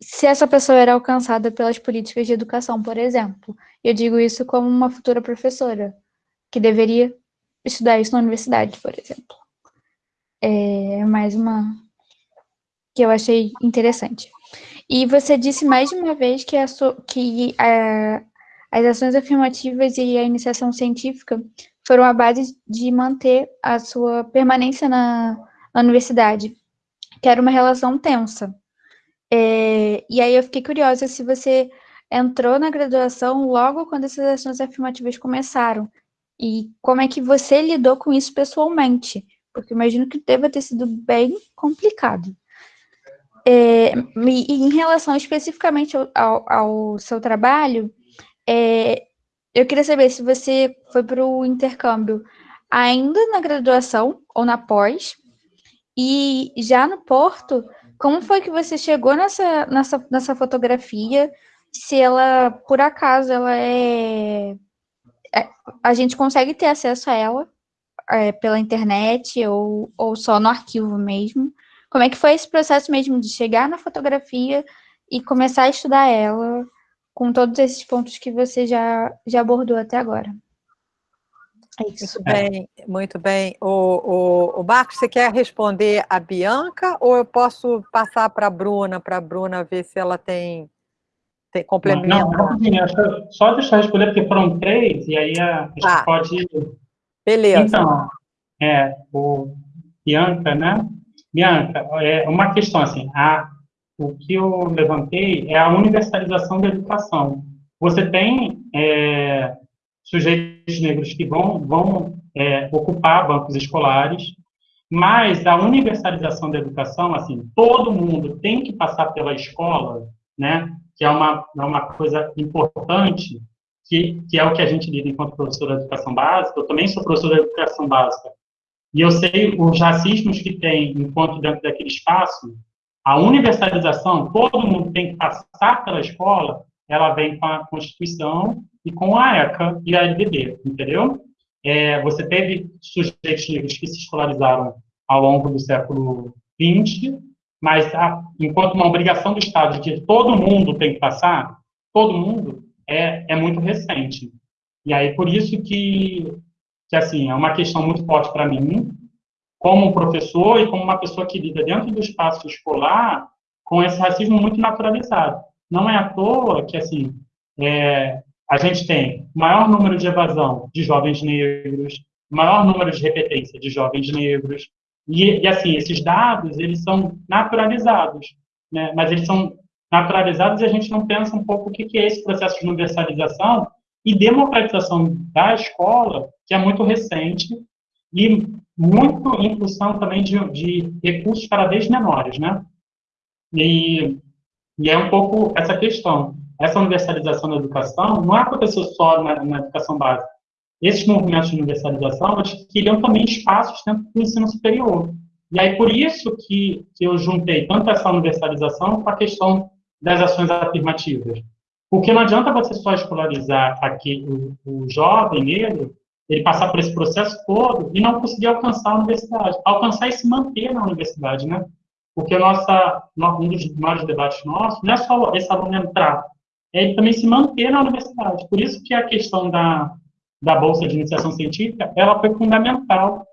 se essa pessoa era alcançada pelas políticas de educação, por exemplo. Eu digo isso como uma futura professora, que deveria estudar isso na universidade, por exemplo. É mais uma que eu achei interessante. E você disse mais de uma vez que, a, que a, as ações afirmativas e a iniciação científica foram a base de manter a sua permanência na, na universidade, que era uma relação tensa. É, e aí eu fiquei curiosa se você entrou na graduação logo quando essas ações afirmativas começaram, e como é que você lidou com isso pessoalmente, porque imagino que deva ter sido bem complicado. É, e em relação especificamente ao, ao, seu trabalho, é, eu queria saber se você foi para o intercâmbio ainda na graduação ou na pós, e já no Porto, como foi que você chegou nessa, nessa, nessa fotografia? Se ela, por acaso, ela é a gente consegue ter acesso a ela é, pela internet ou, ou só no arquivo mesmo? Como é que foi esse processo mesmo de chegar na fotografia e começar a estudar ela com todos esses pontos que você já, já abordou até agora? É isso. Muito bem, muito bem. O, o, o Marcos, você quer responder a Bianca ou eu posso passar para a Bruna, para a Bruna ver se ela tem, tem complemento? Não, não, só deixar eu responder, porque foram três, e aí a, a gente ah, pode... Beleza. Então, é, o Bianca, né? Bianca, é uma questão assim, a, o que eu levantei é a universalização da educação. Você tem é, sujeitos negros que vão, vão é, ocupar bancos escolares, mas a universalização da educação, assim, todo mundo tem que passar pela escola, né, que é uma, é uma coisa importante, que, que é o que a gente lida enquanto professor de educação básica, eu também sou professor de educação básica, e eu sei os racismos que tem enquanto dentro daquele espaço, a universalização, todo mundo tem que passar pela escola, ela vem com a Constituição e com a ECA e a LDB, entendeu? É, você teve sujeitos negros que se escolarizaram ao longo do século XX, mas a, enquanto uma obrigação do Estado de todo mundo tem que passar, todo mundo, é, é muito recente. E aí, por isso que que assim, é uma questão muito forte para mim, como professor e como uma pessoa que lida dentro do espaço escolar com esse racismo muito naturalizado. Não é à toa que, assim, é, a gente tem maior número de evasão de jovens negros, maior número de repetência de jovens negros, e, e assim, esses dados, eles são naturalizados, né? mas eles são naturalizados e a gente não pensa um pouco o que é esse processo de universalização e democratização da escola, que é muito recente, e muito em função também de, de recursos cada vez menores, né? E, e, é um pouco essa questão. Essa universalização da educação não aconteceu só na, na educação básica. Esses movimentos de universalização, eles queriam também espaços dentro do ensino superior. E aí, por isso que, que eu juntei tanto essa universalização com a questão das ações afirmativas. Porque não adianta você só escolarizar aqui o, o jovem negro, ele passar por esse processo todo e não conseguir alcançar a universidade. Alcançar e se manter na universidade, né? Porque nossa, um dos maiores debates nossos não é só esse aluno entrar, é ele também se manter na universidade. Por isso que a questão da, da Bolsa de Iniciação Científica, ela foi fundamental.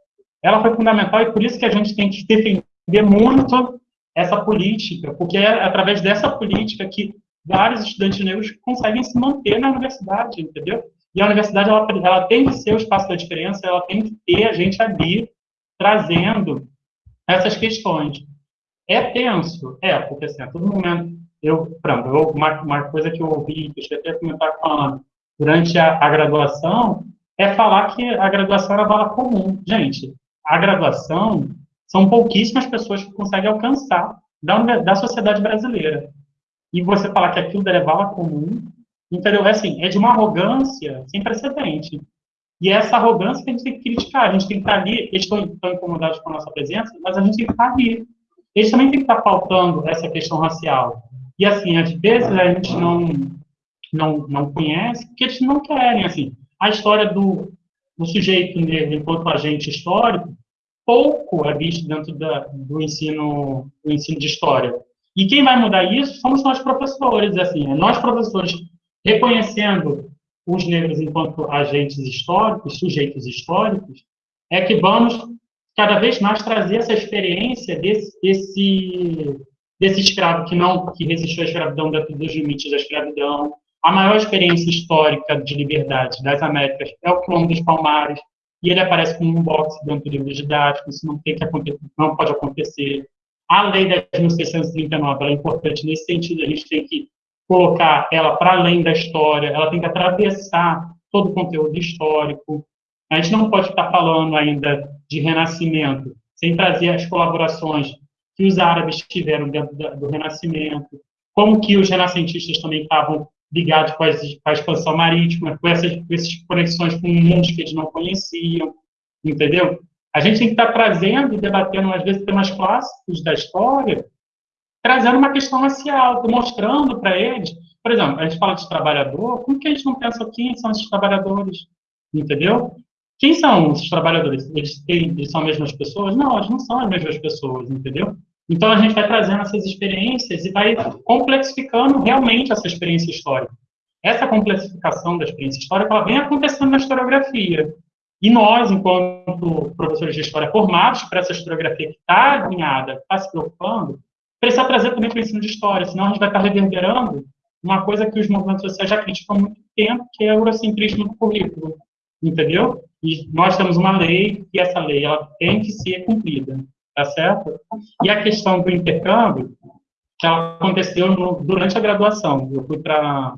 Ela foi fundamental e por isso que a gente tem que defender muito essa política, porque é através dessa política que vários estudantes negros conseguem se manter na universidade, entendeu? E a universidade, ela, ela tem que ser o espaço da diferença, ela tem que ter a gente ali trazendo essas questões. É tenso? É, porque assim, a todo momento, eu, pronto, eu, uma, uma coisa que eu ouvi, que eu cheguei até comentar Ana, durante a, a graduação, é falar que a graduação era bala comum. Gente, a graduação são pouquíssimas pessoas que conseguem alcançar da, da sociedade brasileira. E você falar que aquilo é bala comum, entendeu? É assim, é de uma arrogância sem precedente. E é essa arrogância que a gente tem que criticar. A gente tem que estar ali, eles estão, estão incomodados com a nossa presença, mas a gente tem que estar ali. Eles também têm que estar faltando essa questão racial. E assim, às vezes a gente não, não, não conhece, porque eles não querem, assim. A história do, do sujeito negro enquanto agente histórico, pouco é visto dentro da, do, ensino, do ensino de história. E quem vai mudar isso somos nós professores, assim, é nós professores reconhecendo os negros enquanto agentes históricos, sujeitos históricos, é que vamos cada vez mais trazer essa experiência desse, desse, desse escravo que não que resistiu à escravidão dentro dos limites da escravidão. A maior experiência histórica de liberdade das Américas é o quilombo dos Palmares, e ele aparece como um boxe dentro do livro didático, isso não tem que acontecer, não pode acontecer. A lei de 1639 é importante nesse sentido, a gente tem que colocar ela para além da história, ela tem que atravessar todo o conteúdo histórico. A gente não pode estar falando ainda de renascimento sem trazer as colaborações que os árabes tiveram dentro do renascimento, como que os renascentistas também estavam ligados com, com a expansão marítima, com essas, com essas conexões com mundos que eles não conheciam, entendeu? A gente tem que estar trazendo e debatendo, às vezes, temas clássicos da história, trazendo uma questão racial, mostrando para eles, por exemplo, a gente fala de trabalhador, como que a gente não pensa quem são esses trabalhadores, entendeu? Quem são esses trabalhadores? Eles, eles são as mesmas pessoas? Não, eles não são as mesmas pessoas, entendeu? Então a gente vai trazendo essas experiências e vai complexificando realmente essa experiência histórica. Essa complexificação da experiência histórica ela vem acontecendo na historiografia. E nós, enquanto professores de história formados para essa historiografia que está alinhada, está se preocupando, precisa trazer também para o ensino de história, senão a gente vai estar reverberando uma coisa que os movimentos sociais já criticam há muito tempo, que é o eurocentrismo do currículo, entendeu? E nós temos uma lei, e essa lei ela tem que ser cumprida, tá certo? E a questão do intercâmbio, que aconteceu no, durante a graduação. Eu fui para...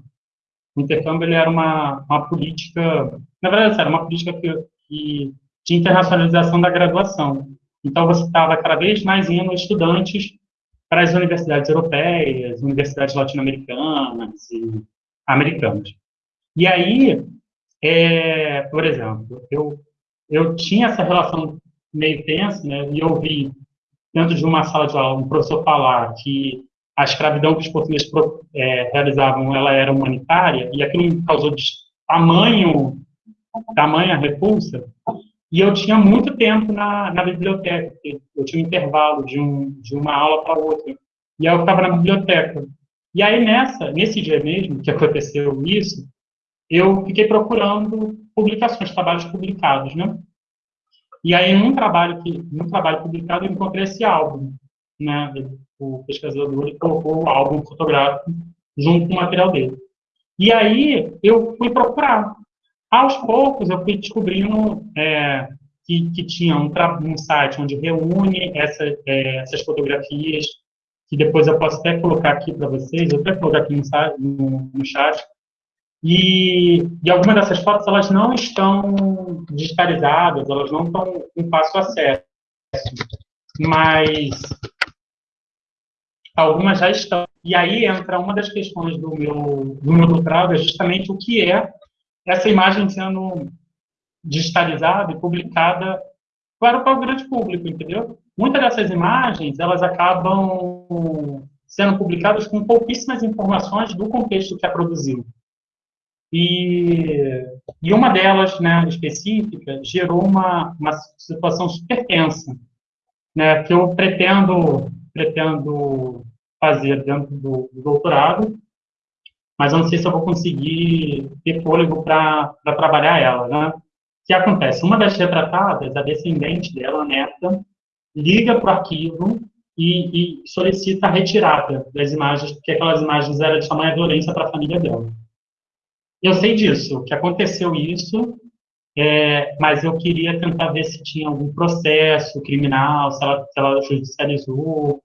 O intercâmbio ele era uma, uma política... Na verdade, era uma política que, que, de internacionalização da graduação. Então, você estava cada vez mais indo estudantes para as universidades europeias, universidades latino-americanas e americanas. E aí, é, por exemplo, eu, eu tinha essa relação meio tensa, né, e eu vi dentro de uma sala de aula um professor falar que a escravidão que os portugueses é, realizavam, ela era humanitária, e aquilo me causou tamanho, tamanha repulsa, e eu tinha muito tempo na, na biblioteca, eu tinha um intervalo de, um, de uma aula para outra. E aí eu ficava na biblioteca. E aí nessa, nesse dia mesmo que aconteceu isso, eu fiquei procurando publicações, trabalhos publicados, né? E aí num trabalho que, num trabalho publicado eu encontrei esse álbum, né? O pesquisador colocou o álbum fotográfico junto com o material dele. E aí eu fui procurar aos poucos, eu fui descobrindo é, que, que, tinha um, um, site onde reúne essa, é, essas fotografias, que depois eu posso até colocar aqui para vocês, eu até colocar aqui no, no, no chat. E, e, algumas dessas fotos, elas não estão digitalizadas, elas não estão em fácil acesso. Mas algumas já estão. E aí entra uma das questões do meu, do meu doutorado, é justamente o que é essa imagem sendo digitalizada e publicada para, para o grande público, entendeu? muitas dessas imagens, elas acabam sendo publicadas com pouquíssimas informações do contexto que a produziu. E, e uma delas, né, específica, gerou uma, uma situação super tensa, né, que eu pretendo, pretendo fazer dentro do, do doutorado, mas eu não sei se eu vou conseguir ter fôlego para trabalhar ela, né? O que acontece? Uma das retratadas, a descendente dela, a neta, liga para o arquivo e, e, solicita a retirada das imagens, porque aquelas imagens eram de tamanha violência para a família dela. Eu sei disso, que aconteceu isso, é, mas eu queria tentar ver se tinha algum processo criminal, se ela, se ela judicializou,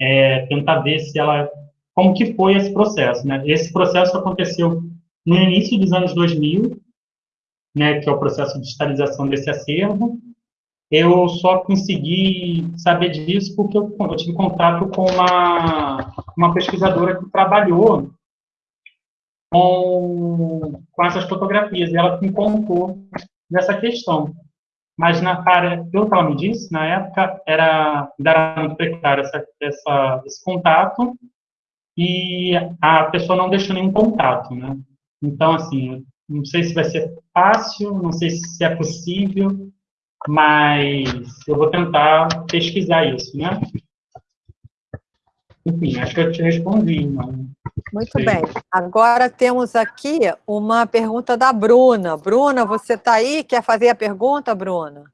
é, tentar ver se ela, como que foi esse processo, né? Esse processo aconteceu no início dos anos 2000, né, que é o processo de digitalização desse acervo, eu só consegui saber disso porque eu, eu tive contato com uma, uma pesquisadora que trabalhou com, com essas fotografias, e ela me contou dessa questão. Mas, na cara, pelo que ela me disse, na época, era, era muito precário essa, essa, esse contato, e a pessoa não deixou nenhum contato, né? Então, assim, não sei se vai ser fácil, não sei se é possível, mas eu vou tentar pesquisar isso, né? Enfim, acho que eu te respondi. Não Muito sei. bem. Agora temos aqui uma pergunta da Bruna. Bruna, você está aí? Quer fazer a pergunta, Bruna?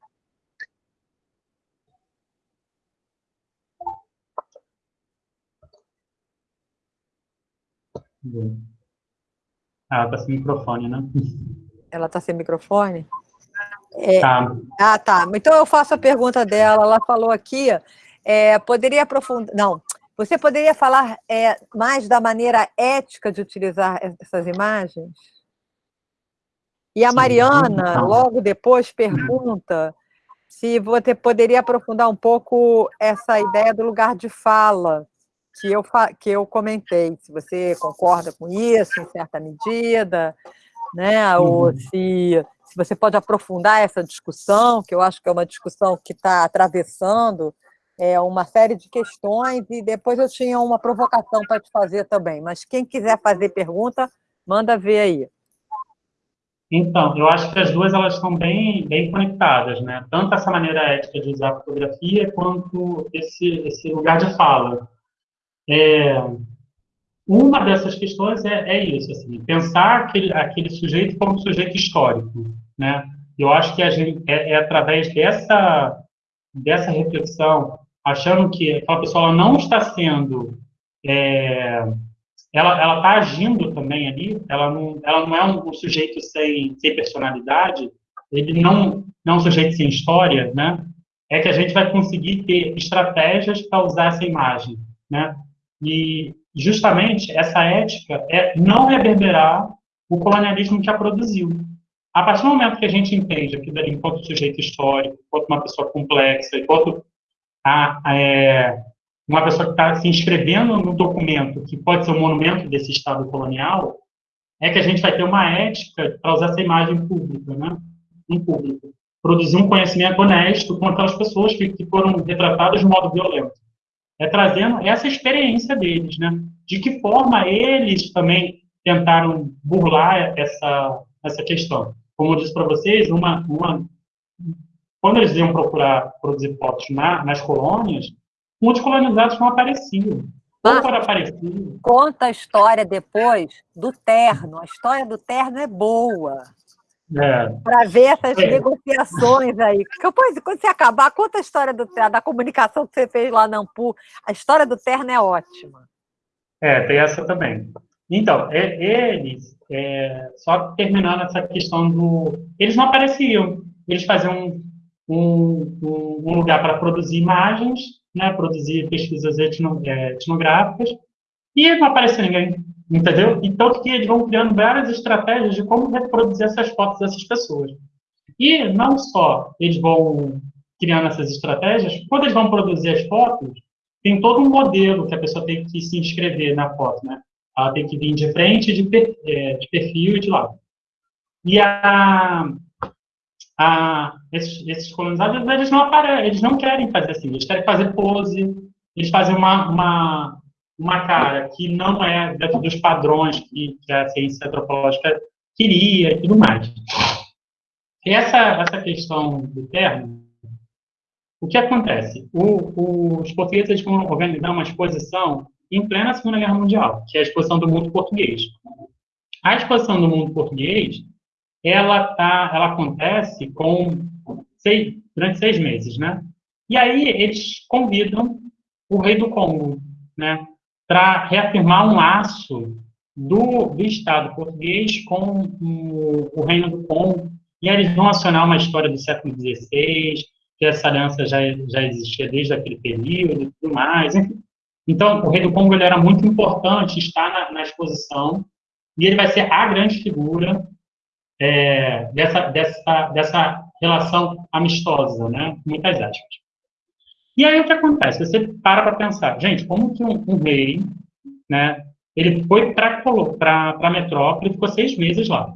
Ah, está sem microfone, né? Ela está sem microfone? É, tá. Ah, tá. Então eu faço a pergunta dela. Ela falou aqui, é, poderia aprofundar... Não, você poderia falar é, mais da maneira ética de utilizar essas imagens? E a Mariana, Sim. logo depois, pergunta se você poderia aprofundar um pouco essa ideia do lugar de fala que eu, que eu comentei, se você concorda com isso, em certa medida, né? Uhum. ou se se você pode aprofundar essa discussão, que eu acho que é uma discussão que está atravessando é, uma série de questões, e depois eu tinha uma provocação para te fazer também, mas quem quiser fazer pergunta, manda ver aí. Então, eu acho que as duas elas estão bem, bem conectadas, né? Tanto essa maneira ética de usar a fotografia, quanto esse, esse lugar de fala. É, uma dessas questões é, é isso, assim, pensar aquele, aquele sujeito como sujeito histórico, né? Eu acho que a gente, é, é através dessa, dessa reflexão, achando que aquela pessoa não está sendo, é, ela está agindo também ali, ela não, ela não é um, um, sujeito sem, sem personalidade, ele não, não é um sujeito sem história, né? É que a gente vai conseguir ter estratégias para usar essa imagem, né? E justamente essa ética é não reverberar o colonialismo que a produziu. A partir do momento que a gente entende aquilo dali enquanto sujeito histórico, enquanto uma pessoa complexa, enquanto a, a, é, uma pessoa que está se inscrevendo no documento que pode ser um monumento desse Estado colonial, é que a gente vai ter uma ética para usar essa imagem pública, né? em público. Produzir um conhecimento honesto com aquelas pessoas que, que foram retratadas de modo violento é trazendo essa experiência deles, né? De que forma eles também tentaram burlar essa, essa questão. Como eu disse para vocês, uma, uma, quando eles iam procurar produzir fotos na, nas colônias, muitos colonizados não apareciam. Ah, conta a história depois do terno. A história do terno é boa. É. Para ver essas é. negociações aí. Depois, quando você acabar, conta a história do, da comunicação que você fez lá na Ampu. A história do terno é ótima. É, tem essa também. Então, é, eles, é, só terminando essa questão do. Eles não apareciam. Eles faziam um, um, um lugar para produzir imagens, né, produzir pesquisas etno, é, etnográficas, e não aparecia ninguém. Entendeu? Então, que eles vão criando várias estratégias de como reproduzir essas fotos dessas pessoas. E não só eles vão criando essas estratégias, quando eles vão produzir as fotos, tem todo um modelo que a pessoa tem que se inscrever na foto, né? Ela tem que vir de frente, de, per, é, de perfil de lado. E a, a, esses, esses, colonizados, eles não aparecem, eles não querem fazer assim, eles querem fazer pose, eles fazem uma, uma, uma cara que não é dentro dos padrões que, que a ciência antropológica queria e tudo mais. Essa, essa questão do termo, o que acontece? O, o, os portugueses vão organizar uma exposição em plena Segunda Guerra Mundial, que é a exposição do mundo português. A exposição do mundo português, ela, tá, ela acontece com seis, durante seis meses, né? E aí eles convidam o rei do Congo, né, para reafirmar um laço do, do Estado português com o, o Reino do Congo, e aí eles vão acionar uma história do século XVI, que essa aliança já, já existia desde aquele período e tudo mais. Então, o rei do Congo ele era muito importante estar na, na exposição, e ele vai ser a grande figura é, dessa, dessa, dessa relação amistosa, né? Muitas aspas. E aí o que acontece? Você para para pensar, gente, como que um, um rei, né? Ele foi para a metrópole, ficou seis meses lá.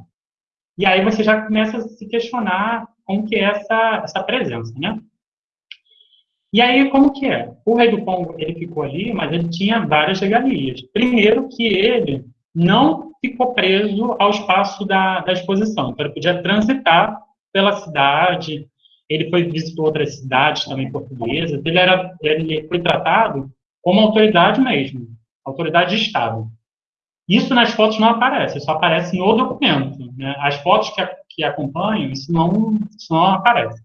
E aí você já começa a se questionar como que é essa, essa presença, né? E aí, como que é? O rei do Congo, ele ficou ali, mas ele tinha várias regalias. Primeiro que ele não ficou preso ao espaço da, da exposição. Então, ele podia transitar pela cidade, ele foi visitou outras cidades também portuguesas, ele, era, ele foi tratado como autoridade mesmo, autoridade de Estado. Isso nas fotos não aparece, só aparece no documento. Né? As fotos que, que acompanham, isso não, isso não aparece.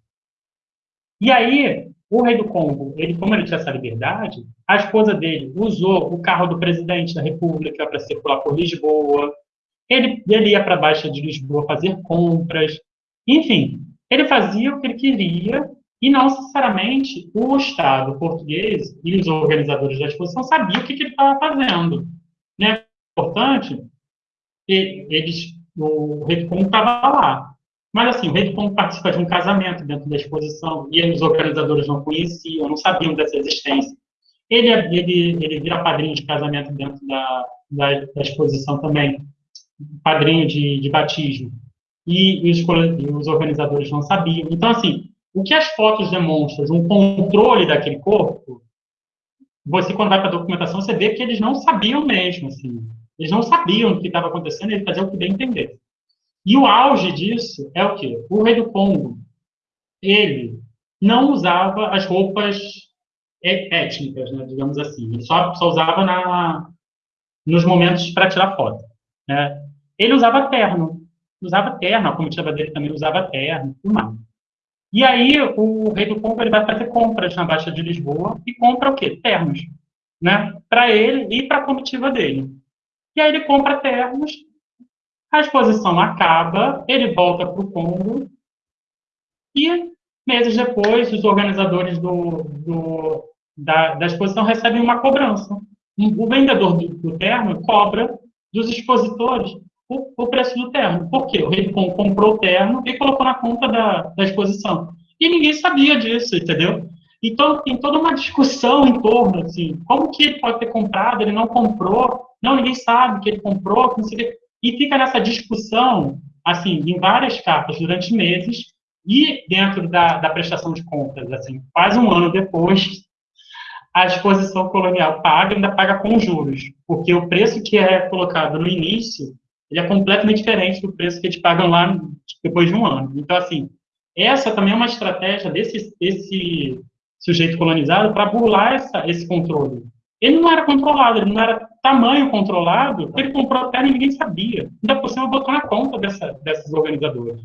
E aí, o rei do Congo, ele, como ele tinha essa liberdade, a esposa dele usou o carro do presidente da República para circular por Lisboa. Ele, ele ia para a Baixa de Lisboa fazer compras. Enfim, ele fazia o que ele queria e não necessariamente o Estado português e os organizadores da exposição sabiam o que, que ele estava fazendo. Né? Importante, eles, o rei do Congo estava lá. Mas, assim, o rei do Congo participa de um casamento dentro da exposição e os organizadores não conheciam, não sabiam dessa existência. Ele, ele, ele vira padrinho de casamento dentro da, da, da exposição também, padrinho de, de batismo e, os, os organizadores não sabiam. Então, assim, o que as fotos demonstram de um controle daquele corpo, você, quando vai para a documentação, você vê que eles não sabiam mesmo, assim. Eles não sabiam o que estava acontecendo, eles faziam o que bem entender. E o auge disso é o quê? O rei do Congo, ele não usava as roupas étnicas, né, digamos assim. Ele só, só usava na, nos momentos para tirar foto. Né? Ele usava terno usava terno, a comitiva dele também usava terno, tudo mais. E aí o rei do Congo ele vai fazer compras na Baixa de Lisboa e compra o quê? Ternos, né? Para ele e para a comitiva dele. E aí ele compra ternos, a exposição acaba, ele volta para o Congo e meses depois os organizadores do, do da, da, exposição recebem uma cobrança. O vendedor do, do terno cobra dos expositores o, o preço do terno. Por quê? O rei comprou o terno e colocou na conta da, da exposição. E ninguém sabia disso, entendeu? Então, tem toda uma discussão em torno, assim, como que ele pode ter comprado, ele não comprou, não, ninguém sabe que ele comprou, e fica nessa discussão, assim, em várias capas durante meses, e dentro da, da prestação de contas, assim, quase um ano depois, a exposição colonial paga, ainda paga com juros, porque o preço que é colocado no início ele é completamente diferente do preço que eles pagam lá depois de um ano. Então, assim, essa também é uma estratégia desse, desse sujeito colonizado para burlar essa, esse controle. Ele não era controlado, ele não era tamanho controlado, ele comprou a terra e ninguém sabia. Ainda por cima botou na conta dessa, desses organizadores.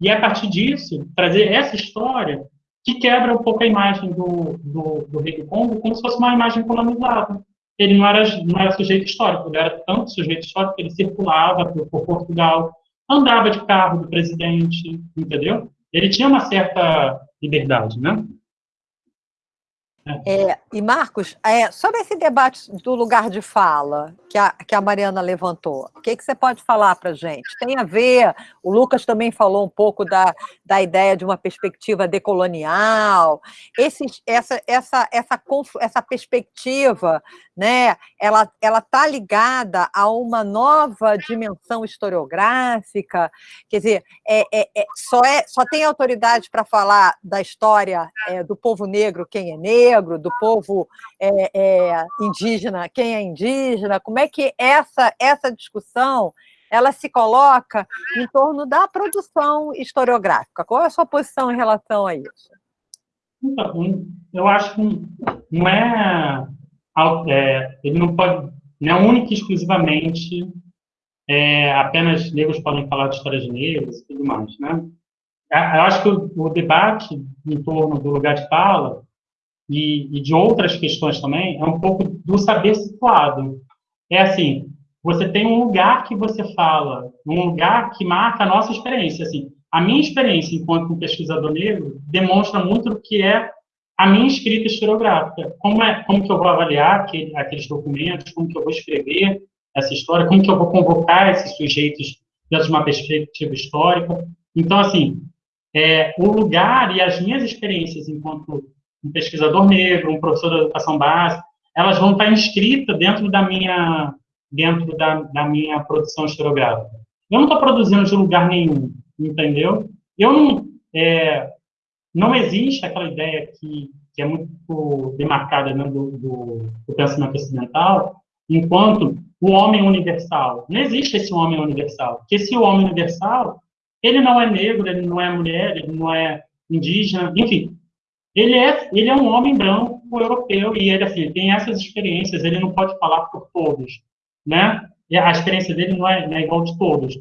E a partir disso, trazer essa história que quebra um pouco a imagem do, do, do rei do Congo como se fosse uma imagem colonizada ele não era, não era sujeito histórico, ele era tanto sujeito histórico que ele circulava por, por Portugal, andava de carro do presidente, entendeu? Ele tinha uma certa liberdade, né? É, e Marcos, é, sobre esse debate do lugar de fala que a, que a Mariana levantou, o que, que você pode falar para a gente? Tem a ver, o Lucas também falou um pouco da, da ideia de uma perspectiva decolonial, esse, essa, essa, essa, essa perspectiva, né, ela está ligada a uma nova dimensão historiográfica, quer dizer, é, é, é só, é, só tem autoridade para falar da história é, do povo negro quem é negro, negro, do povo é, é, indígena, quem é indígena, como é que essa, essa discussão ela se coloca em torno da produção historiográfica. Qual é a sua posição em relação a isso? Então, eu acho que não é, é ele não pode, não é único e exclusivamente é, apenas negros podem falar de histórias negras e tudo mais, né? Eu acho que o, o debate em torno do lugar de fala e, e, de outras questões também, é um pouco do saber situado. É assim, você tem um lugar que você fala, um lugar que marca a nossa experiência. Assim, a minha experiência enquanto um pesquisador negro demonstra muito o que é a minha escrita historiográfica. Como, é, como que eu vou avaliar aquele, aqueles documentos, como que eu vou escrever essa história, como que eu vou convocar esses sujeitos dentro de uma perspectiva histórica. Então, assim, é, o lugar e as minhas experiências enquanto um pesquisador negro, um professor de educação básica, elas vão estar inscritas dentro da minha, dentro da, da minha produção historiográfica. Eu não estou produzindo de lugar nenhum, entendeu? Eu não, é, não existe aquela ideia que, que é muito demarcada né, do, do, do pensamento ocidental, enquanto o homem universal. Não existe esse homem universal. Porque esse homem universal, ele não é negro, ele não é mulher, ele não é indígena, enfim, ele é, ele é um homem branco europeu e ele assim tem essas experiências. Ele não pode falar por todos, né? A experiência dele não é, não é igual de todos.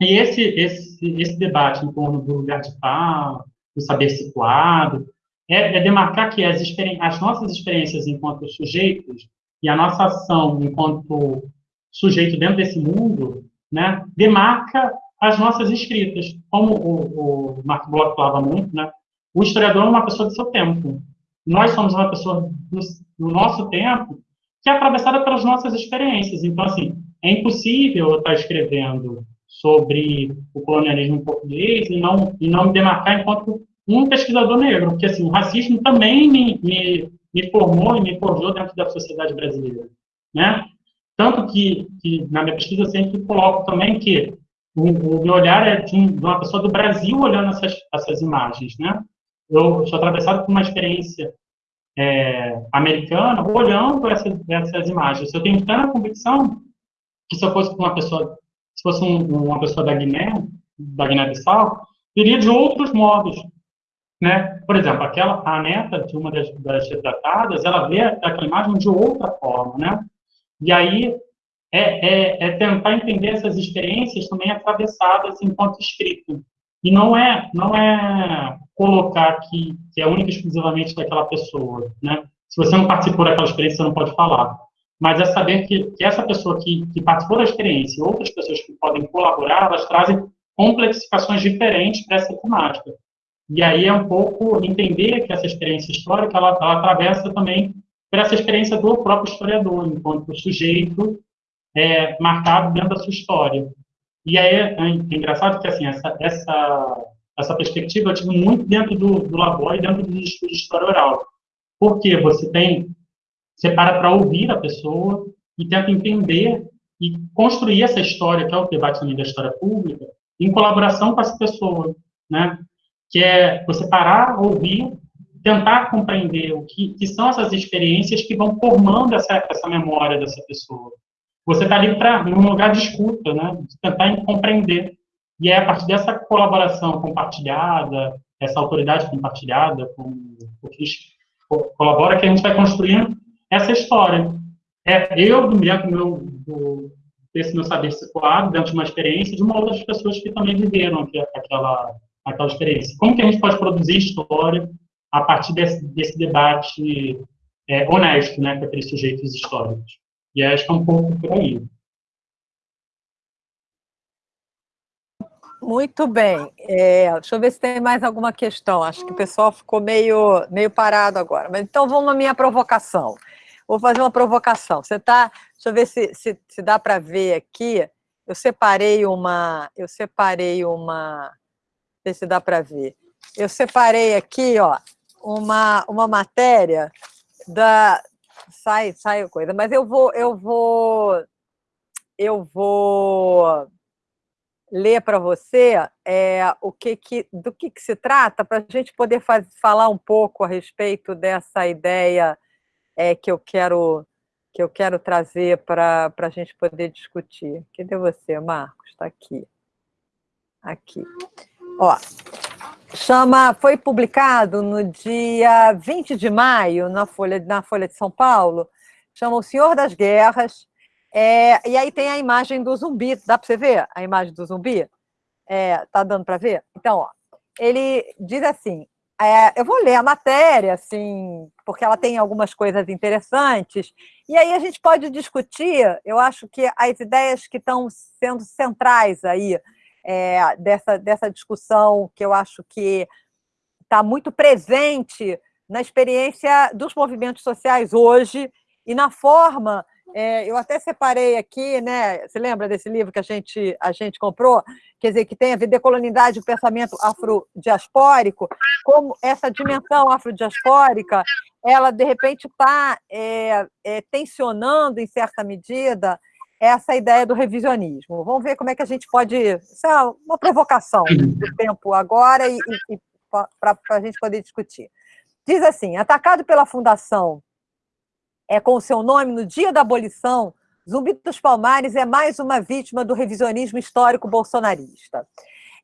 E esse, esse, esse debate em torno do lugar de fala, do saber situado, é, é demarcar que as, as nossas experiências enquanto sujeitos e a nossa ação enquanto sujeito dentro desse mundo, né, demarca as nossas escritas. Como o, o Marco Bloch falava muito, né, o historiador é uma pessoa do seu tempo. Nós somos uma pessoa do, do nosso tempo que é atravessada pelas nossas experiências. Então, assim, é impossível eu estar escrevendo sobre o colonialismo português e não, e não me demarcar enquanto um pesquisador negro, porque assim, o racismo também me, me, me formou e me forjou dentro da sociedade brasileira, né? Tanto que, que na minha pesquisa eu sempre coloco também que o, o meu olhar é de, um, de, uma pessoa do Brasil olhando essas, essas imagens, né? Eu sou atravessado por uma experiência é, americana, olhando essas, essas imagens. Eu tenho plena convicção que se eu fosse uma pessoa, se fosse um, uma pessoa da Guiné, da Guiné-Bissau, iria de outros modos, né? Por exemplo, aquela a neta de uma das, das retratadas, ela vê aquela imagem de outra forma, né? E aí é, é, é tentar entender essas experiências também atravessadas enquanto escrito. E não é, não é colocar que, que é única e exclusivamente daquela pessoa, né? Se você não participou daquela experiência, você não pode falar. Mas é saber que, que essa pessoa que, que participou da experiência e outras pessoas que podem colaborar, elas trazem complexificações diferentes para essa temática. E aí é um pouco entender que essa experiência histórica, ela, ela atravessa também por essa experiência do próprio historiador, enquanto sujeito é, marcado dentro da sua história. E aí é, engraçado que assim, essa, essa, essa perspectiva eu tive muito dentro do, do labor e dentro dos estudos de história oral. Porque você tem, você para para ouvir a pessoa e tenta entender e construir essa história, que é o debate também da história pública, em colaboração com essa pessoa, né? Que é você parar, ouvir, tentar compreender o que, que são essas experiências que vão formando essa, essa memória dessa pessoa você está ali para um lugar de escuta, né? De tentar compreender. E é a partir dessa colaboração compartilhada, essa autoridade compartilhada com o que colabora que a gente vai construindo essa história. É, eu, do meu, do, desse meu saber situado, dentro de uma experiência, de uma outras pessoas que também viveram aquela, aquela experiência. Como que a gente pode produzir história a partir desse, desse debate é, honesto né, com aqueles sujeitos históricos? E acho que é um pouco por aí. Muito bem. É, deixa eu ver se tem mais alguma questão. Acho que o pessoal ficou meio, meio parado agora. Mas então vamos à minha provocação. Vou fazer uma provocação. Você tá. Deixa eu ver se, se, se dá para ver aqui. Eu separei uma. Eu separei uma. Ver se dá para ver. Eu separei aqui, ó, uma, uma matéria da. Sai, sai coisa, mas eu vou, eu vou, eu vou ler para você é, o que, que do que, que se trata, para a gente poder faz, falar um pouco a respeito dessa ideia é, que eu quero que eu quero trazer para a gente poder discutir. Cadê você, Marcos? Está aqui. Aqui. Ó, chama, foi publicado no dia 20 de maio na Folha, na Folha de São Paulo, chama O Senhor das Guerras, é, e aí tem a imagem do zumbi, dá para você ver a imagem do zumbi? É, tá dando para ver? Então, ó, ele diz assim, é, eu vou ler a matéria, assim, porque ela tem algumas coisas interessantes, e aí a gente pode discutir, eu acho que as ideias que estão sendo centrais aí é, dessa, dessa discussão, que eu acho que está muito presente na experiência dos movimentos sociais hoje e na forma é, eu até separei aqui, né? Você lembra desse livro que a gente, a gente comprou? Quer dizer, que tem a ver decolonidade e pensamento afrodiaspórico, como essa dimensão afrodiaspórica, ela, de repente, está é, é, tensionando, em certa medida, essa ideia do revisionismo. Vamos ver como é que a gente pode... Isso é uma provocação do tempo agora e, e, para a gente poder discutir. Diz assim, atacado pela Fundação é, com o seu nome no dia da abolição, Zumbi dos Palmares é mais uma vítima do revisionismo histórico bolsonarista.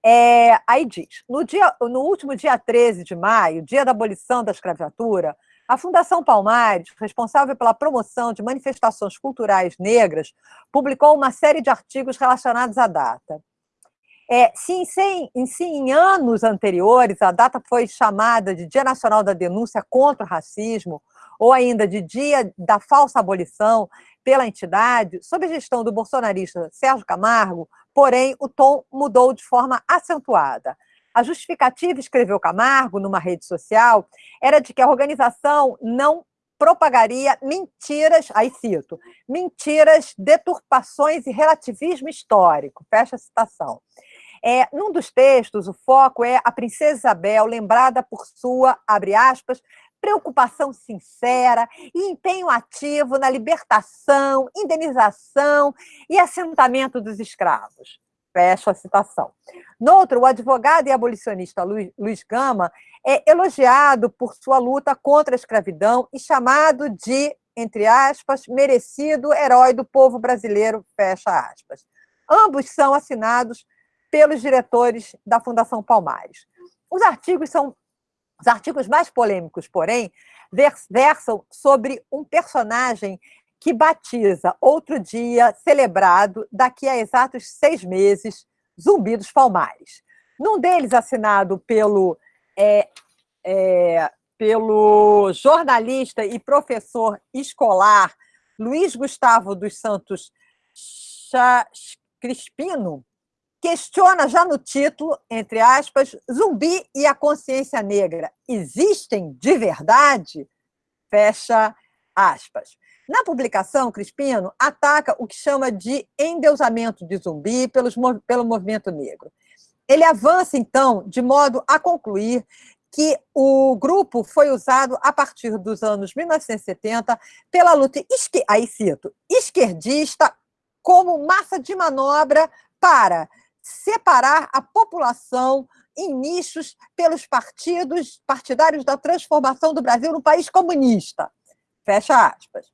É, aí diz, no, dia, no último dia 13 de maio, dia da abolição da escravatura, a Fundação Palmares, responsável pela promoção de manifestações culturais negras, publicou uma série de artigos relacionados à data. É, se, em, em, anos anteriores a data foi chamada de Dia Nacional da Denúncia contra o Racismo, ou ainda de dia da falsa abolição pela entidade, sob gestão do bolsonarista Sérgio Camargo, porém, o tom mudou de forma acentuada. A justificativa, escreveu Camargo numa rede social, era de que a organização não propagaria mentiras, aí cito, mentiras, deturpações e relativismo histórico, fecha a citação. É, num dos textos, o foco é a princesa Isabel, lembrada por sua, abre aspas, preocupação sincera e empenho ativo na libertação, indenização e assentamento dos escravos. Fecho a citação. No outro, o advogado e abolicionista Luiz Gama é elogiado por sua luta contra a escravidão e chamado de, entre aspas, merecido herói do povo brasileiro, fecha aspas. Ambos são assinados pelos diretores da Fundação Palmares. Os artigos são os artigos mais polêmicos, porém, versam sobre um personagem que batiza outro dia celebrado daqui a exatos seis meses, Zumbi dos Palmares. Num deles, assinado pelo, é, é, pelo jornalista e professor escolar Luiz Gustavo dos Santos Crispino, questiona já no título, entre aspas, zumbi e a consciência negra existem de verdade? Fecha aspas. Na publicação, Crispino ataca o que chama de endeusamento de zumbi pelos, pelo movimento negro. Ele avança, então, de modo a concluir que o grupo foi usado a partir dos anos 1970 pela luta, aí cito, esquerdista como massa de manobra para separar a população em nichos pelos partidos partidários da transformação do Brasil no país comunista. Fecha aspas.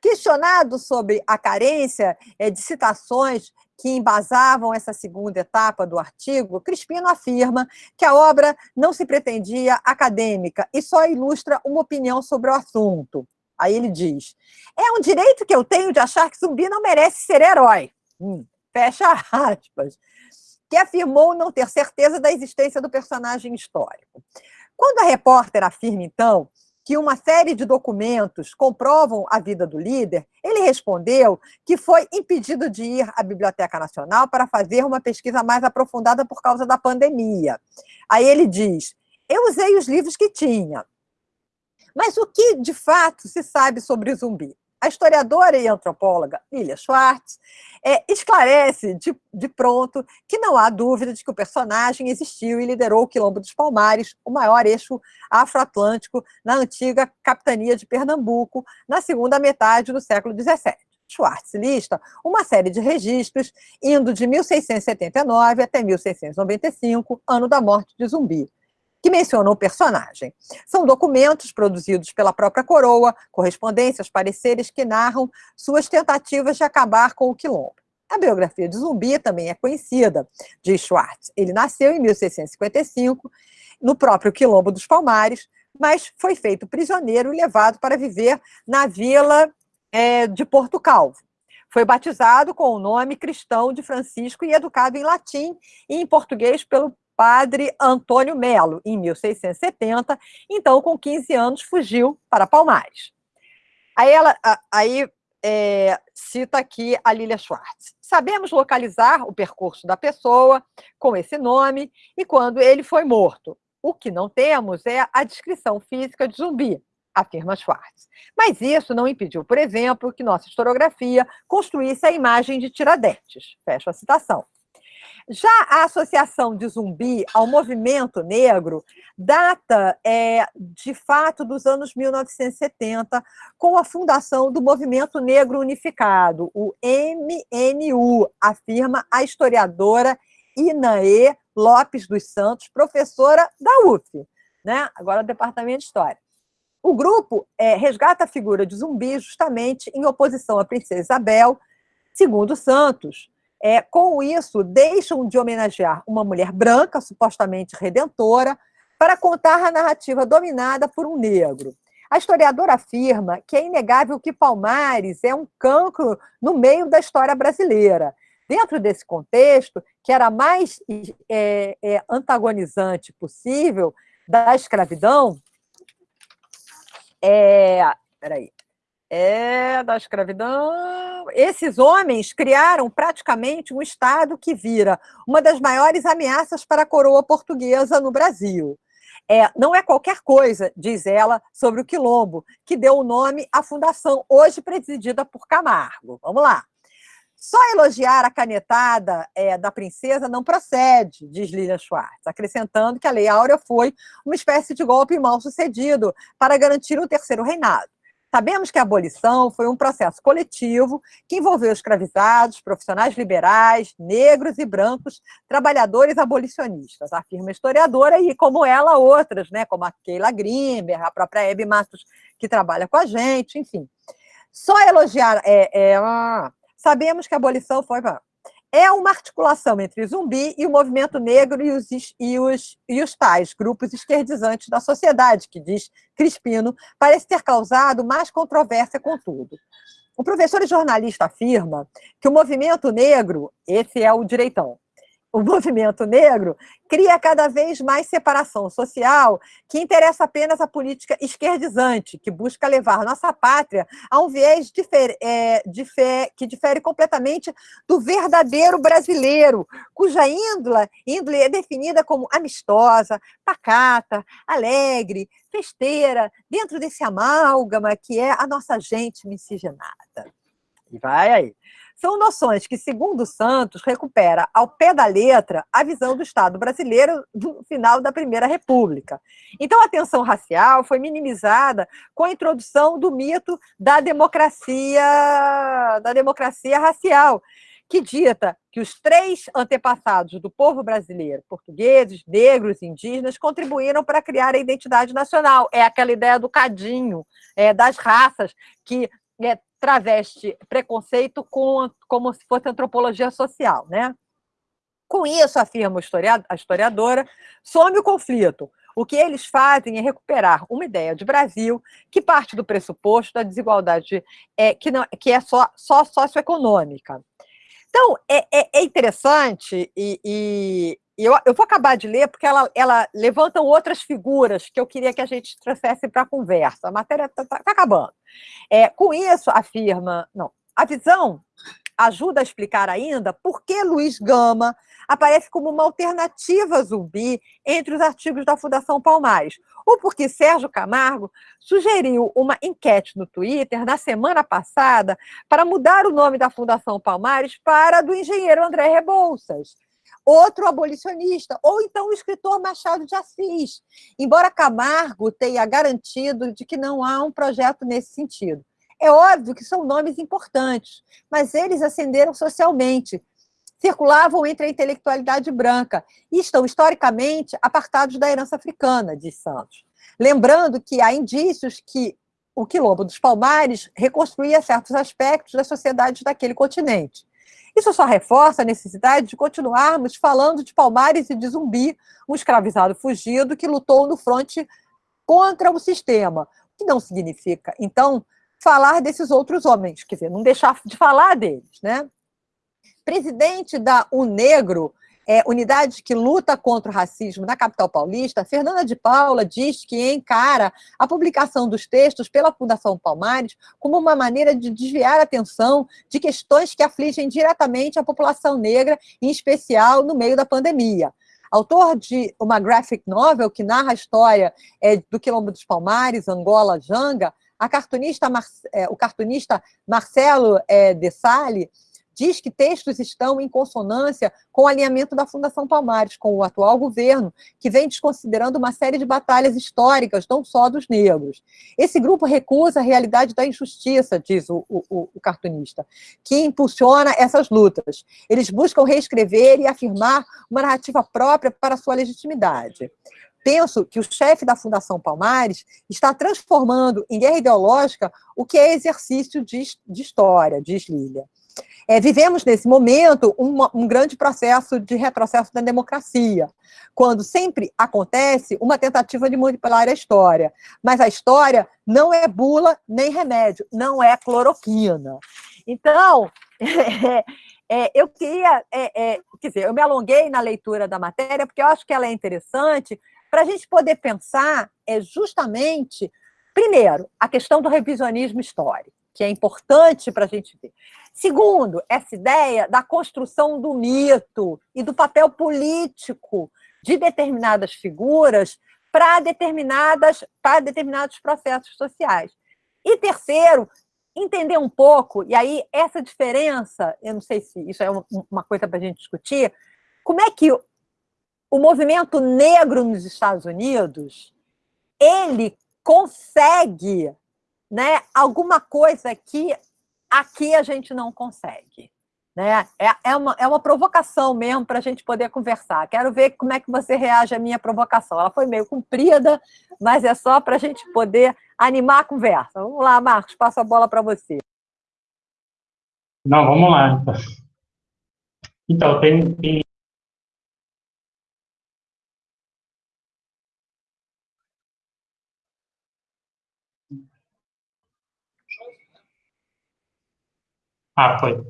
Questionado sobre a carência eh, de citações que embasavam essa segunda etapa do artigo, Crispino afirma que a obra não se pretendia acadêmica e só ilustra uma opinião sobre o assunto. Aí ele diz: é um direito que eu tenho de achar que zumbi não merece ser herói. Hum, fecha aspas que afirmou não ter certeza da existência do personagem histórico. Quando a repórter afirma, então, que uma série de documentos comprovam a vida do líder, ele respondeu que foi impedido de ir à Biblioteca Nacional para fazer uma pesquisa mais aprofundada por causa da pandemia. Aí ele diz: Eu usei os livros que tinha. Mas o que de fato se sabe sobre o zumbi? A historiadora e antropóloga Lilia Schwartz é, esclarece de, de, pronto que não há dúvida de que o personagem existiu e liderou o Quilombo dos Palmares, o maior eixo afroatlântico na antiga capitania de Pernambuco, na segunda metade do século XVII. Schwartz lista uma série de registros indo de 1679 até 1695, ano da morte de Zumbi que mencionam o personagem. São documentos produzidos pela própria coroa, correspondências, pareceres que narram suas tentativas de acabar com o quilombo. A biografia de Zumbi também é conhecida, de Schwartz. Ele nasceu em 1655, no próprio Quilombo dos Palmares, mas foi feito prisioneiro e levado para viver na vila é, de Porto Calvo. Foi batizado com o nome cristão de Francisco e educado em latim e em português pelo padre Antônio Melo, em 1670. Então, com 15 anos, fugiu para Palmares. Aí ela aí, é, cita aqui a Lilia Schwartz. Sabemos localizar o percurso da pessoa com esse nome e quando ele foi morto. O que não temos é a descrição física de zumbi, afirma Schwartz. Mas isso não impediu, por exemplo, que nossa historiografia construísse a imagem de Tiradentes. Fecha a citação. Já a associação de zumbi ao movimento negro data, é, de fato, dos anos 1970, com a fundação do Movimento Negro Unificado, o MNU, afirma a historiadora Inaê Lopes dos Santos, professora da UF, né? agora do Departamento de História. O grupo é, resgata a figura de zumbi justamente em oposição à princesa Isabel, segundo Santos, é, com isso, deixam de homenagear uma mulher branca, supostamente redentora, para contar a narrativa dominada por um negro. A historiadora afirma que é inegável que Palmares é um cancro no meio da história brasileira. Dentro desse contexto, que era mais é, é, antagonizante possível da escravidão, é, peraí, é da escravidão. Esses homens criaram praticamente um Estado que vira uma das maiores ameaças para a coroa portuguesa no Brasil. É, não é qualquer coisa, diz ela, sobre o Quilombo, que deu o nome à fundação, hoje presidida por Camargo. Vamos lá. Só elogiar a canetada é, da princesa não procede, diz Lilian Schwartz, acrescentando que a Lei Áurea foi uma espécie de golpe mal sucedido para garantir o terceiro reinado. Sabemos que a abolição foi um processo coletivo que envolveu escravizados, profissionais liberais, negros e brancos, trabalhadores abolicionistas, afirma a historiadora, e como ela, outras, né, como a Keila Grimber, a própria Hebe Matos, que trabalha com a gente, enfim. Só elogiar... É, é, ah, sabemos que a abolição foi é uma articulação entre zumbi e o movimento negro e os, e os, e os tais grupos esquerdizantes da sociedade, que diz Crispino, parece ter causado mais controvérsia, contudo. O professor e jornalista afirma que o movimento negro, esse é o direitão, o movimento negro cria cada vez mais separação social que interessa apenas a política esquerdizante, que busca levar nossa pátria a um viés difer é, difer que difere completamente do verdadeiro brasileiro, cuja índole, índole é definida como amistosa, pacata, alegre, festeira, dentro desse amálgama que é a nossa gente miscigenada. E vai aí. São noções que, segundo Santos, recupera ao pé da letra a visão do Estado brasileiro do final da Primeira República. Então, a tensão racial foi minimizada com a introdução do mito da democracia, da democracia racial, que dita que os três antepassados do povo brasileiro, portugueses, negros, indígenas, contribuíram para criar a identidade nacional. É aquela ideia do cadinho, é, das raças, que é, traveste preconceito com, como se fosse antropologia social. Né? Com isso, afirma a historiadora, some o conflito. O que eles fazem é recuperar uma ideia de Brasil que parte do pressuposto da desigualdade é, que, não, que é só, só socioeconômica. Então, é, é, é interessante e, e eu, eu vou acabar de ler, porque ela, ela levanta outras figuras que eu queria que a gente trouxesse para a conversa. A matéria está tá, tá acabando. É, com isso, afirma. Não, a visão ajuda a explicar ainda por que Luiz Gama aparece como uma alternativa zumbi entre os artigos da Fundação Palmares, ou porque Sérgio Camargo sugeriu uma enquete no Twitter na semana passada para mudar o nome da Fundação Palmares para do engenheiro André Rebouças outro abolicionista, ou então o escritor Machado de Assis, embora Camargo tenha garantido de que não há um projeto nesse sentido. É óbvio que são nomes importantes, mas eles ascenderam socialmente, circulavam entre a intelectualidade branca e estão historicamente apartados da herança africana, diz Santos. Lembrando que há indícios que o Quilombo dos Palmares reconstruía certos aspectos das sociedades daquele continente. Isso só reforça a necessidade de continuarmos falando de Palmares e de Zumbi, um escravizado fugido que lutou no fronte contra o sistema, o que não significa, então, falar desses outros homens, quer dizer, não deixar de falar deles, né? Presidente da Unegro, é, unidade que luta contra o racismo na capital paulista, Fernanda de Paula diz que encara a publicação dos textos pela Fundação Palmares como uma maneira de desviar a atenção de questões que afligem diretamente a população negra, em especial no meio da pandemia. Autor de uma graphic novel que narra a história é, do Quilombo dos Palmares, Angola, Janga, cartunista, é, o cartunista Marcelo é, De diz que textos estão em consonância com o alinhamento da Fundação Palmares, com o atual governo, que vem desconsiderando uma série de batalhas históricas, não só dos negros. Esse grupo recusa a realidade da injustiça, diz o, o, o cartunista, que impulsiona essas lutas. Eles buscam reescrever e afirmar uma narrativa própria para sua legitimidade penso que o chefe da Fundação Palmares está transformando em guerra ideológica o que é exercício de, de história, diz Lília. É, vivemos nesse momento um, grande processo de retrocesso da democracia, quando sempre acontece uma tentativa de manipular a história. Mas a história não é bula nem remédio, não é cloroquina. Então, é, é, eu queria, é, é, quer dizer, eu me alonguei na leitura da matéria, porque eu acho que ela é interessante para a gente poder pensar é justamente, primeiro, a questão do revisionismo histórico que é importante para a gente ver. Segundo, essa ideia da construção do mito e do papel político de determinadas figuras para determinadas para determinados processos sociais. E terceiro, entender um pouco, e aí essa diferença, eu não sei se isso é uma coisa para a gente discutir, como é que o movimento negro nos Estados Unidos ele consegue né, alguma coisa que aqui a gente não consegue. Né? É, é, uma, é uma provocação mesmo para a gente poder conversar. Quero ver como é que você reage à minha provocação. Ela foi meio comprida, mas é só para a gente poder animar a conversa. Vamos lá, Marcos, passo a bola para você. Não, vamos lá. Então, tem, tem Ah, foi.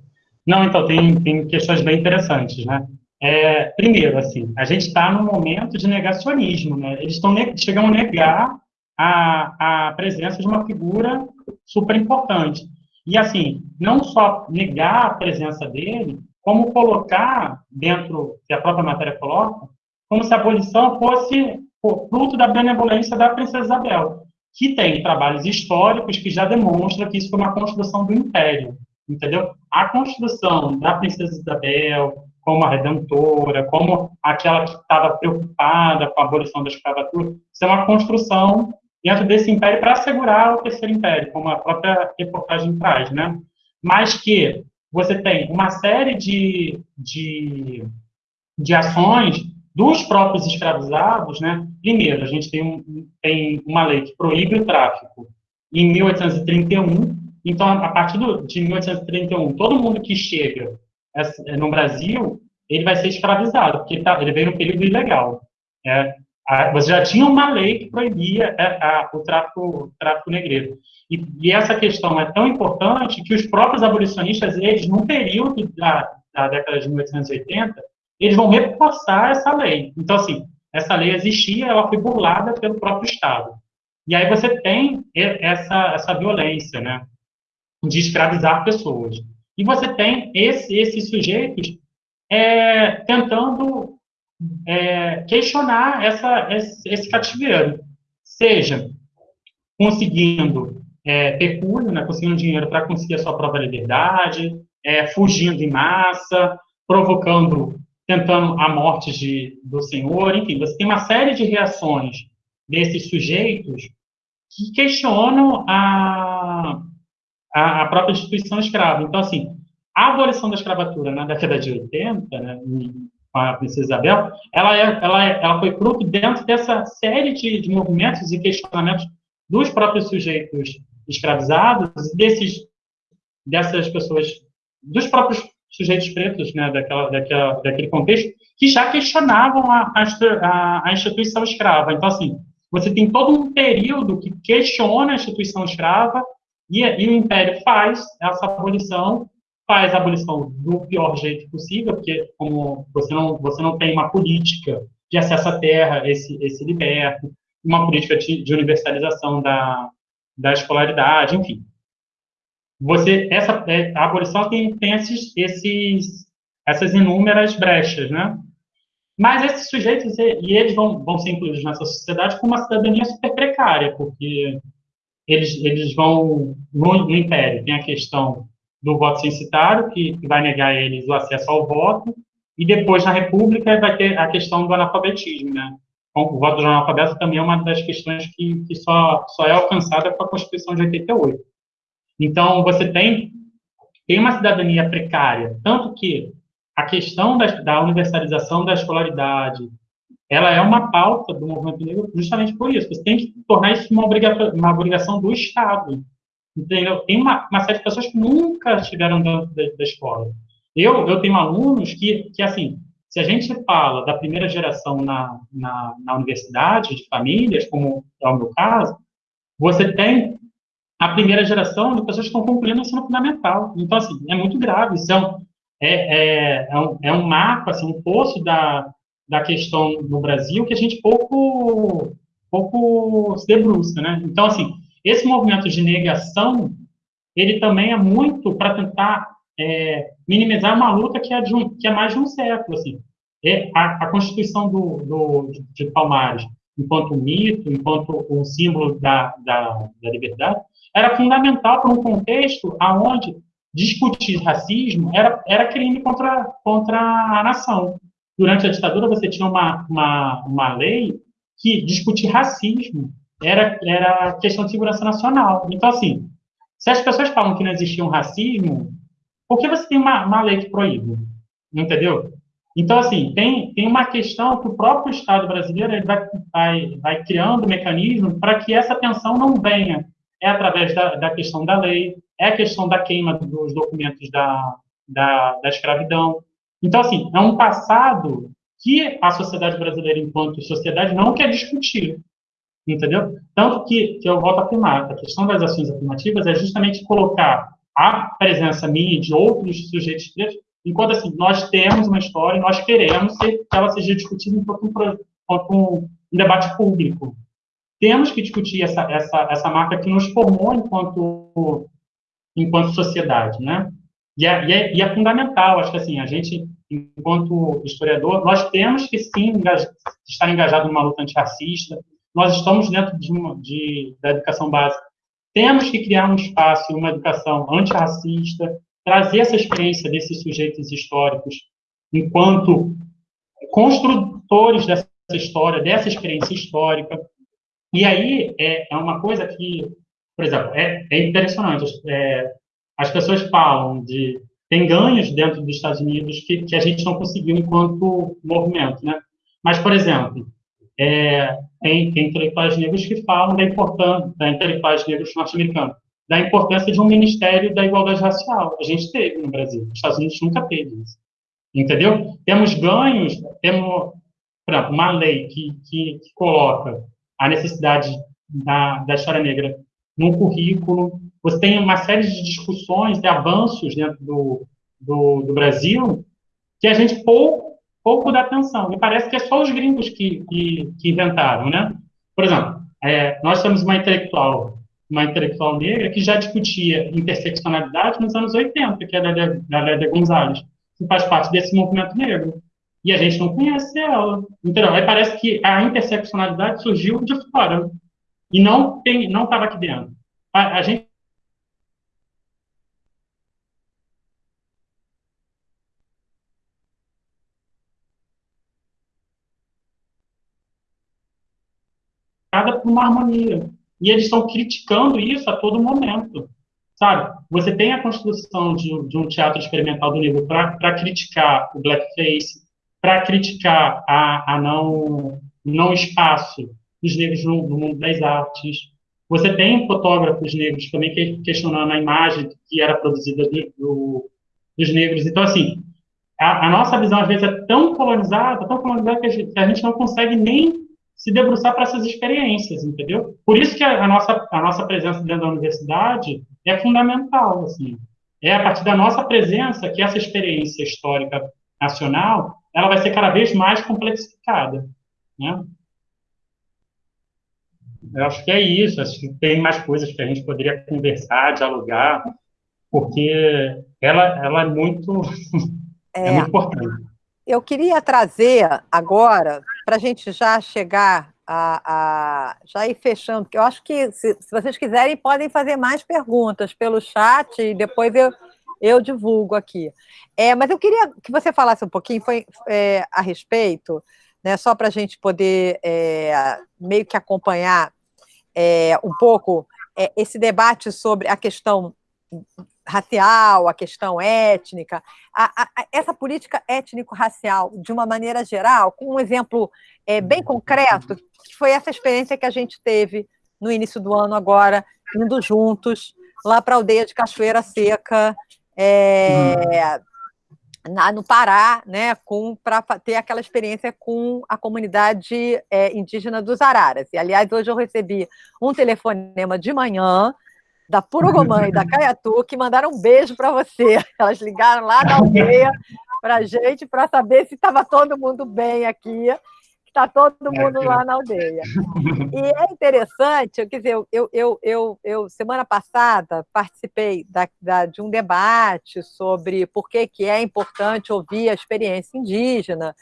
Não, então, tem, tem questões bem interessantes, né? É, primeiro, assim, a gente está num momento de negacionismo, né? Eles estão chegam a negar a, a presença de uma figura super importante. E, assim, não só negar a presença dele, como colocar dentro, que a própria matéria coloca, como se a abolição fosse fruto da benevolência da princesa Isabel, que tem trabalhos históricos que já demonstram que isso foi uma construção do império entendeu? A construção da princesa Isabel como a redentora, como aquela que estava preocupada com a abolição da escravatura, isso é uma construção dentro desse império para assegurar o terceiro império, como a própria reportagem traz, né? Mas que você tem uma série de, de, de ações dos próprios escravizados, né? Primeiro, a gente tem, um, tem uma lei que proíbe o tráfico em 1831, então, a partir do, de 1831, todo mundo que chega no Brasil, ele vai ser escravizado, porque ele, tá, ele veio no período ilegal. É, a, você já tinha uma lei que proibia é, a, o tráfico, tráfico negreiro. E, e, essa questão é tão importante que os próprios abolicionistas, eles, num período da, da década de 1880, eles vão reforçar essa lei. Então, assim, essa lei existia, ela foi burlada pelo próprio Estado. E aí você tem essa, essa violência, né, de escravizar pessoas. E você tem esse, esses sujeitos é, tentando é, questionar essa, esse, esse, cativeiro, seja conseguindo é, pecúlio, né, conseguindo dinheiro para conseguir a sua própria liberdade, é, fugindo em massa, provocando, tentando a morte de, do Senhor, enfim, você tem uma série de reações desses sujeitos que questionam a, a, a própria instituição escrava. Então, assim, a abolição da escravatura na década de 80, né, com a princesa Isabel, ela, é, ela, é, ela foi fruto dentro dessa série de, de movimentos e questionamentos dos próprios sujeitos escravizados, desses, dessas pessoas, dos próprios sujeitos pretos, né, daquela, daquela, daquele contexto, que já questionavam a, a, a instituição escrava. Então, assim, você tem todo um período que questiona a instituição escrava e, e o Império faz essa abolição faz a abolição do pior jeito possível, porque como você não, você não tem uma política de acesso à terra, esse, esse liberto, uma política de, de universalização da, da escolaridade, enfim. Você, essa, é, a abolição tem, tem esses, esses, essas inúmeras brechas, né? Mas esses sujeitos, e eles vão, vão ser incluídos nessa sociedade com uma cidadania super precária, porque eles, eles vão, no, no Império, tem a questão do voto censitário, que, que vai negar eles o acesso ao voto, e depois, na República, vai ter a questão do analfabetismo, né? O voto do analfabeto também é uma das questões que, que só, só é alcançada com a Constituição de 88. Então, você tem, tem uma cidadania precária, tanto que a questão da, da universalização da escolaridade, ela é uma pauta do movimento negro justamente por isso. Você tem que tornar isso uma uma obrigação do Estado. Entendeu? Tem uma, uma série de pessoas que nunca estiveram dentro da, da, escola. Eu, eu tenho alunos que, que, assim, se a gente fala da primeira geração na, na, na universidade, de famílias, como é o meu caso, você tem a primeira geração de pessoas que estão concluindo o ensino fundamental. Então, assim, é muito grave. Isso é um, é, é, é, um, é um marco, assim, um poço da, da questão no Brasil que a gente pouco, pouco se debruça, né? Então, assim, esse movimento de negação, ele também é muito para tentar é, minimizar uma luta que é, de um, que é mais de um século, assim. É a, a, Constituição do, do, de Palmares, enquanto mito, enquanto um símbolo da, da, da liberdade, era fundamental para um contexto aonde discutir racismo era, era crime contra, contra a nação. Durante a ditadura, você tinha uma, uma, uma lei que discutir racismo era, era questão de segurança nacional. Então, assim, se as pessoas falam que não existia um racismo, por que você tem uma, uma lei que proíbe? Entendeu? Então, assim, tem, tem uma questão que o próprio Estado brasileiro ele vai, vai, vai criando mecanismos para que essa tensão não venha. É através da, da questão da lei, é a questão da queima dos documentos da, da, da escravidão. Então, assim, é um passado que a sociedade brasileira, enquanto sociedade, não quer discutir entendeu? Tanto que, que eu volto a afirmar, a questão das ações afirmativas é justamente colocar a presença minha de outros sujeitos pretos, enquanto assim, nós temos uma história e nós queremos que ela seja discutida enquanto um, enquanto um, um debate público. Temos que discutir essa, essa, essa marca que nos formou enquanto, enquanto sociedade, né? E é, e, é, e é fundamental, acho que assim, a gente, enquanto historiador, nós temos que sim estar engajado numa luta antirracista, nós estamos dentro de uma, de, da educação básica. Temos que criar um espaço, uma educação antirracista, trazer essa experiência desses sujeitos históricos enquanto construtores dessa história, dessa experiência histórica. E aí é, é uma coisa que, por exemplo, é, é impressionante. É, as pessoas falam de tem ganhos dentro dos Estados Unidos que, que a gente não conseguiu enquanto movimento, né? Mas, por exemplo, é, tem, tem intelectuais negros que falam da importância, da intelectuais negros norte-americanos, da importância de um Ministério da Igualdade Racial. A gente teve no Brasil, os Estados Unidos nunca teve isso. Entendeu? Temos ganhos, temos, por exemplo, uma lei que, que, que coloca a necessidade da, da história negra no currículo. Você tem uma série de discussões, de avanços dentro do, do, do Brasil que a gente pouco pouco da atenção. E parece que é só os gringos que, que, que inventaram, né? Por exemplo, é, nós temos uma intelectual, uma intelectual negra que já discutia interseccionalidade nos anos 80, que é a Lélia Gonzalez, que faz parte desse movimento negro. E a gente não conhece ela. Então, aí parece que a interseccionalidade surgiu de fora e não tem, não estava aqui dentro. A, a gente por uma harmonia. E eles estão criticando isso a todo momento. Sabe? Você tem a construção de, de um teatro experimental do nível para criticar o blackface, para criticar a, a não, não espaço dos negros no, no, mundo das artes. Você tem fotógrafos negros também que, questionando a imagem que era produzida do, do, dos negros. Então, assim, a, a, nossa visão, às vezes, é tão colonizada, tão colonizada que a gente, que a gente não consegue nem se debruçar para essas experiências, entendeu? Por isso que a, a, nossa, a nossa presença dentro da universidade é fundamental, assim. É a partir da nossa presença que essa experiência histórica nacional ela vai ser cada vez mais complexificada, né? Eu acho que é isso, acho que tem mais coisas que a gente poderia conversar, dialogar, porque ela, ela é muito, é. é muito importante. Eu queria trazer agora, para a gente já chegar a, a, já ir fechando, porque eu acho que, se, se, vocês quiserem, podem fazer mais perguntas pelo chat e depois eu, eu divulgo aqui. É, mas eu queria que você falasse um pouquinho foi, é, a respeito, né, só para a gente poder é, meio que acompanhar é, um pouco é, esse debate sobre a questão racial, a questão étnica, a, a, essa política étnico-racial, de uma maneira geral, com um exemplo é, bem concreto, que foi essa experiência que a gente teve no início do ano agora, indo juntos lá para a aldeia de Cachoeira Seca, é, na, no Pará, né, para ter aquela experiência com a comunidade é, indígena dos Araras. E, aliás, hoje eu recebi um telefonema de manhã da Purugomã e da Caiatu, que mandaram um beijo para você. Elas ligaram lá da aldeia para a gente, para saber se estava todo mundo bem aqui, que está todo mundo lá na aldeia. E é interessante, quer dizer, eu, eu, eu, eu semana passada participei da, da, de um debate sobre por que, que é importante ouvir a experiência indígena,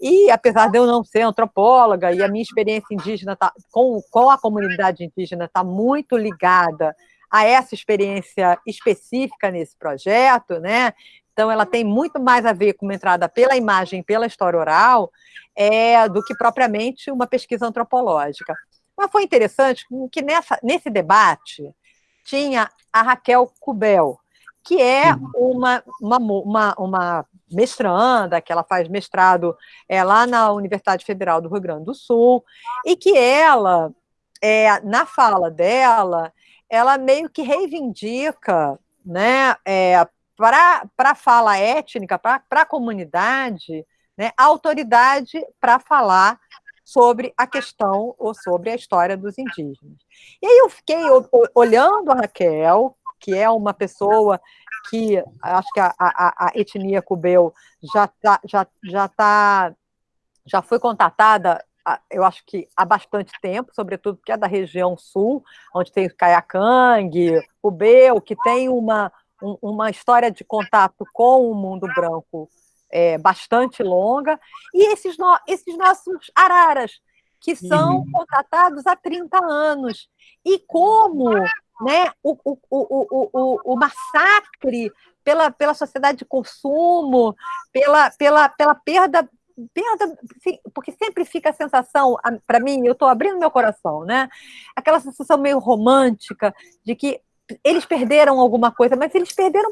e apesar de eu não ser antropóloga, e a minha experiência indígena tá, com, com a comunidade indígena está muito ligada a essa experiência específica nesse projeto, né? Então, ela tem muito mais a ver com uma entrada pela imagem, pela história oral, é, do que propriamente uma pesquisa antropológica. Mas foi interessante que nessa, nesse debate tinha a Raquel Cubel, que é uma, uma, uma, uma mestranda, que ela faz mestrado é, lá na Universidade Federal do Rio Grande do Sul, e que ela, é, na fala dela, ela meio que reivindica né, é, para a fala étnica, para a comunidade, né, a autoridade para falar sobre a questão ou sobre a história dos indígenas. E aí eu fiquei olhando a Raquel, que é uma pessoa que acho que a, a, a etnia cubeu já tá, já já tá, já foi contatada eu acho que há bastante tempo, sobretudo porque é da região sul, onde tem o Caiacangue, o Beu, que tem uma, um, uma história de contato com o mundo branco é, bastante longa, e esses, no, esses nossos araras, que são uhum. contratados há 30 anos. E como né, o, o, o, o, o massacre pela, pela sociedade de consumo, pela, pela, pela perda perda, porque sempre fica a sensação, para mim, eu estou abrindo meu coração, né? Aquela sensação meio romântica de que eles perderam alguma coisa, mas eles perderam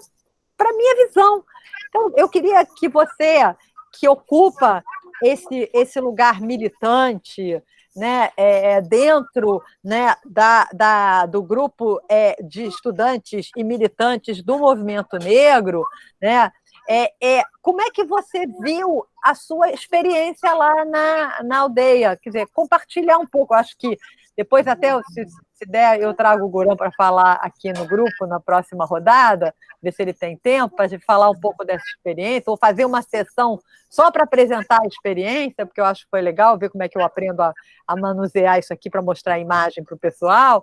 para minha visão. Então, eu queria que você, que ocupa esse, esse lugar militante, né, é, é dentro né, da, da, do grupo é, de estudantes e militantes do movimento negro, né, é, é, como é que você viu a sua experiência lá na, na aldeia? Quer dizer, compartilhar um pouco. Acho que depois até, se, Se der, eu trago o Gurão para falar aqui no grupo, na próxima rodada, ver se ele tem tempo para falar um pouco dessa experiência, ou fazer uma sessão só para apresentar a experiência, porque eu acho que foi legal ver como é que eu aprendo a, a manusear isso aqui para mostrar a imagem para o pessoal,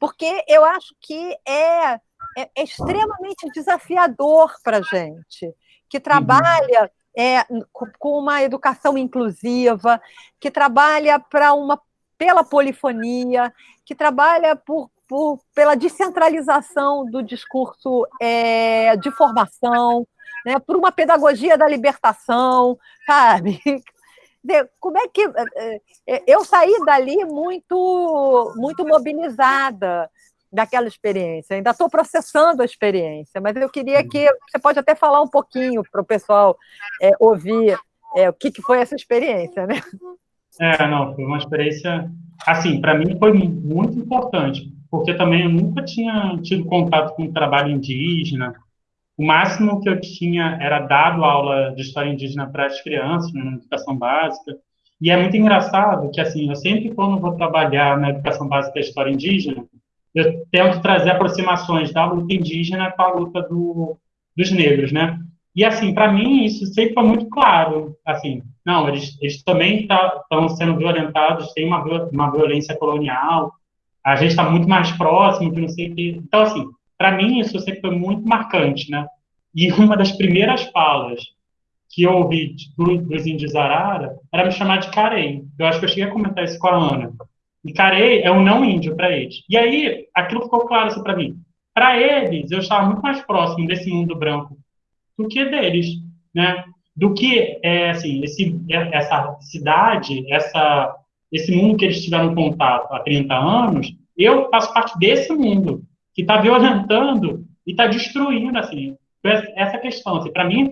porque eu acho que é, é, é extremamente desafiador para a gente, que trabalha é, com uma educação inclusiva, que trabalha para uma pela polifonia, que trabalha por, por, pela descentralização do discurso é, de formação, né, por uma pedagogia da libertação, sabe? Como é que é, é, eu saí dali muito muito mobilizada daquela experiência. Ainda estou processando a experiência, mas eu queria que você pode até falar um pouquinho para o pessoal é, ouvir é, o que, que foi essa experiência, né? É, não, foi uma experiência, assim, para mim foi muito importante, porque também eu nunca tinha tido contato com o trabalho indígena. O máximo que eu tinha era dado aula de história indígena para as crianças, né, na educação básica. E é muito engraçado que, assim, eu sempre, quando vou trabalhar na educação básica da história indígena, eu tento trazer aproximações da luta indígena com a luta do, dos negros, né? E, assim, para mim, isso sempre foi muito claro. Assim, não, eles, eles também estão tá, sendo violentados, tem uma, uma violência colonial, a gente está muito mais próximo, que não sei o. Então, assim, para mim, isso sempre foi muito marcante, né? E uma das primeiras falas que eu ouvi do, dos índios Arara era me chamar de Carei. Eu acho que eu cheguei a comentar isso com a Ana. E Carei é um não índio para eles. E aí, aquilo ficou claro assim, para mim. Para eles, eu estava muito mais próximo desse mundo branco do que deles, né? Do que é, assim, esse, essa cidade, essa, esse mundo que eles tiveram contato há 30 anos, eu faço parte desse mundo que está violentando e está destruindo, assim, essa questão. Assim, Para mim,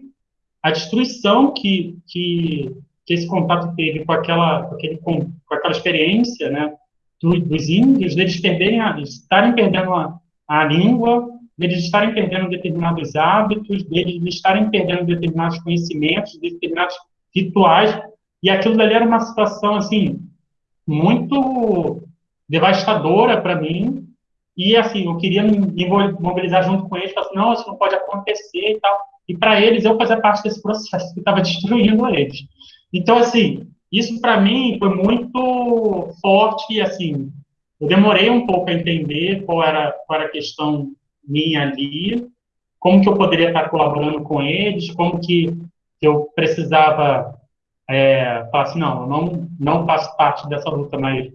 a destruição que, que, que, esse contato teve com aquela, com, aquele, com aquela experiência, né, do, dos índios, deles perderem, a, estarem perdendo a, a língua, deles estarem perdendo determinados hábitos, deles estarem perdendo determinados conhecimentos, determinados rituais, e aquilo dali era uma situação, assim, muito devastadora para mim, e, assim, eu queria me mobilizar junto com eles, assim, não, isso não pode acontecer e tal, e para eles eu fazia parte desse processo que estava destruindo eles. Então, assim, isso para mim foi muito forte, assim, eu demorei um pouco a entender qual era, qual era a questão minha ali, como que eu poderia estar colaborando com eles, como que eu precisava é, falar assim, não, eu não, não faço parte dessa luta, mas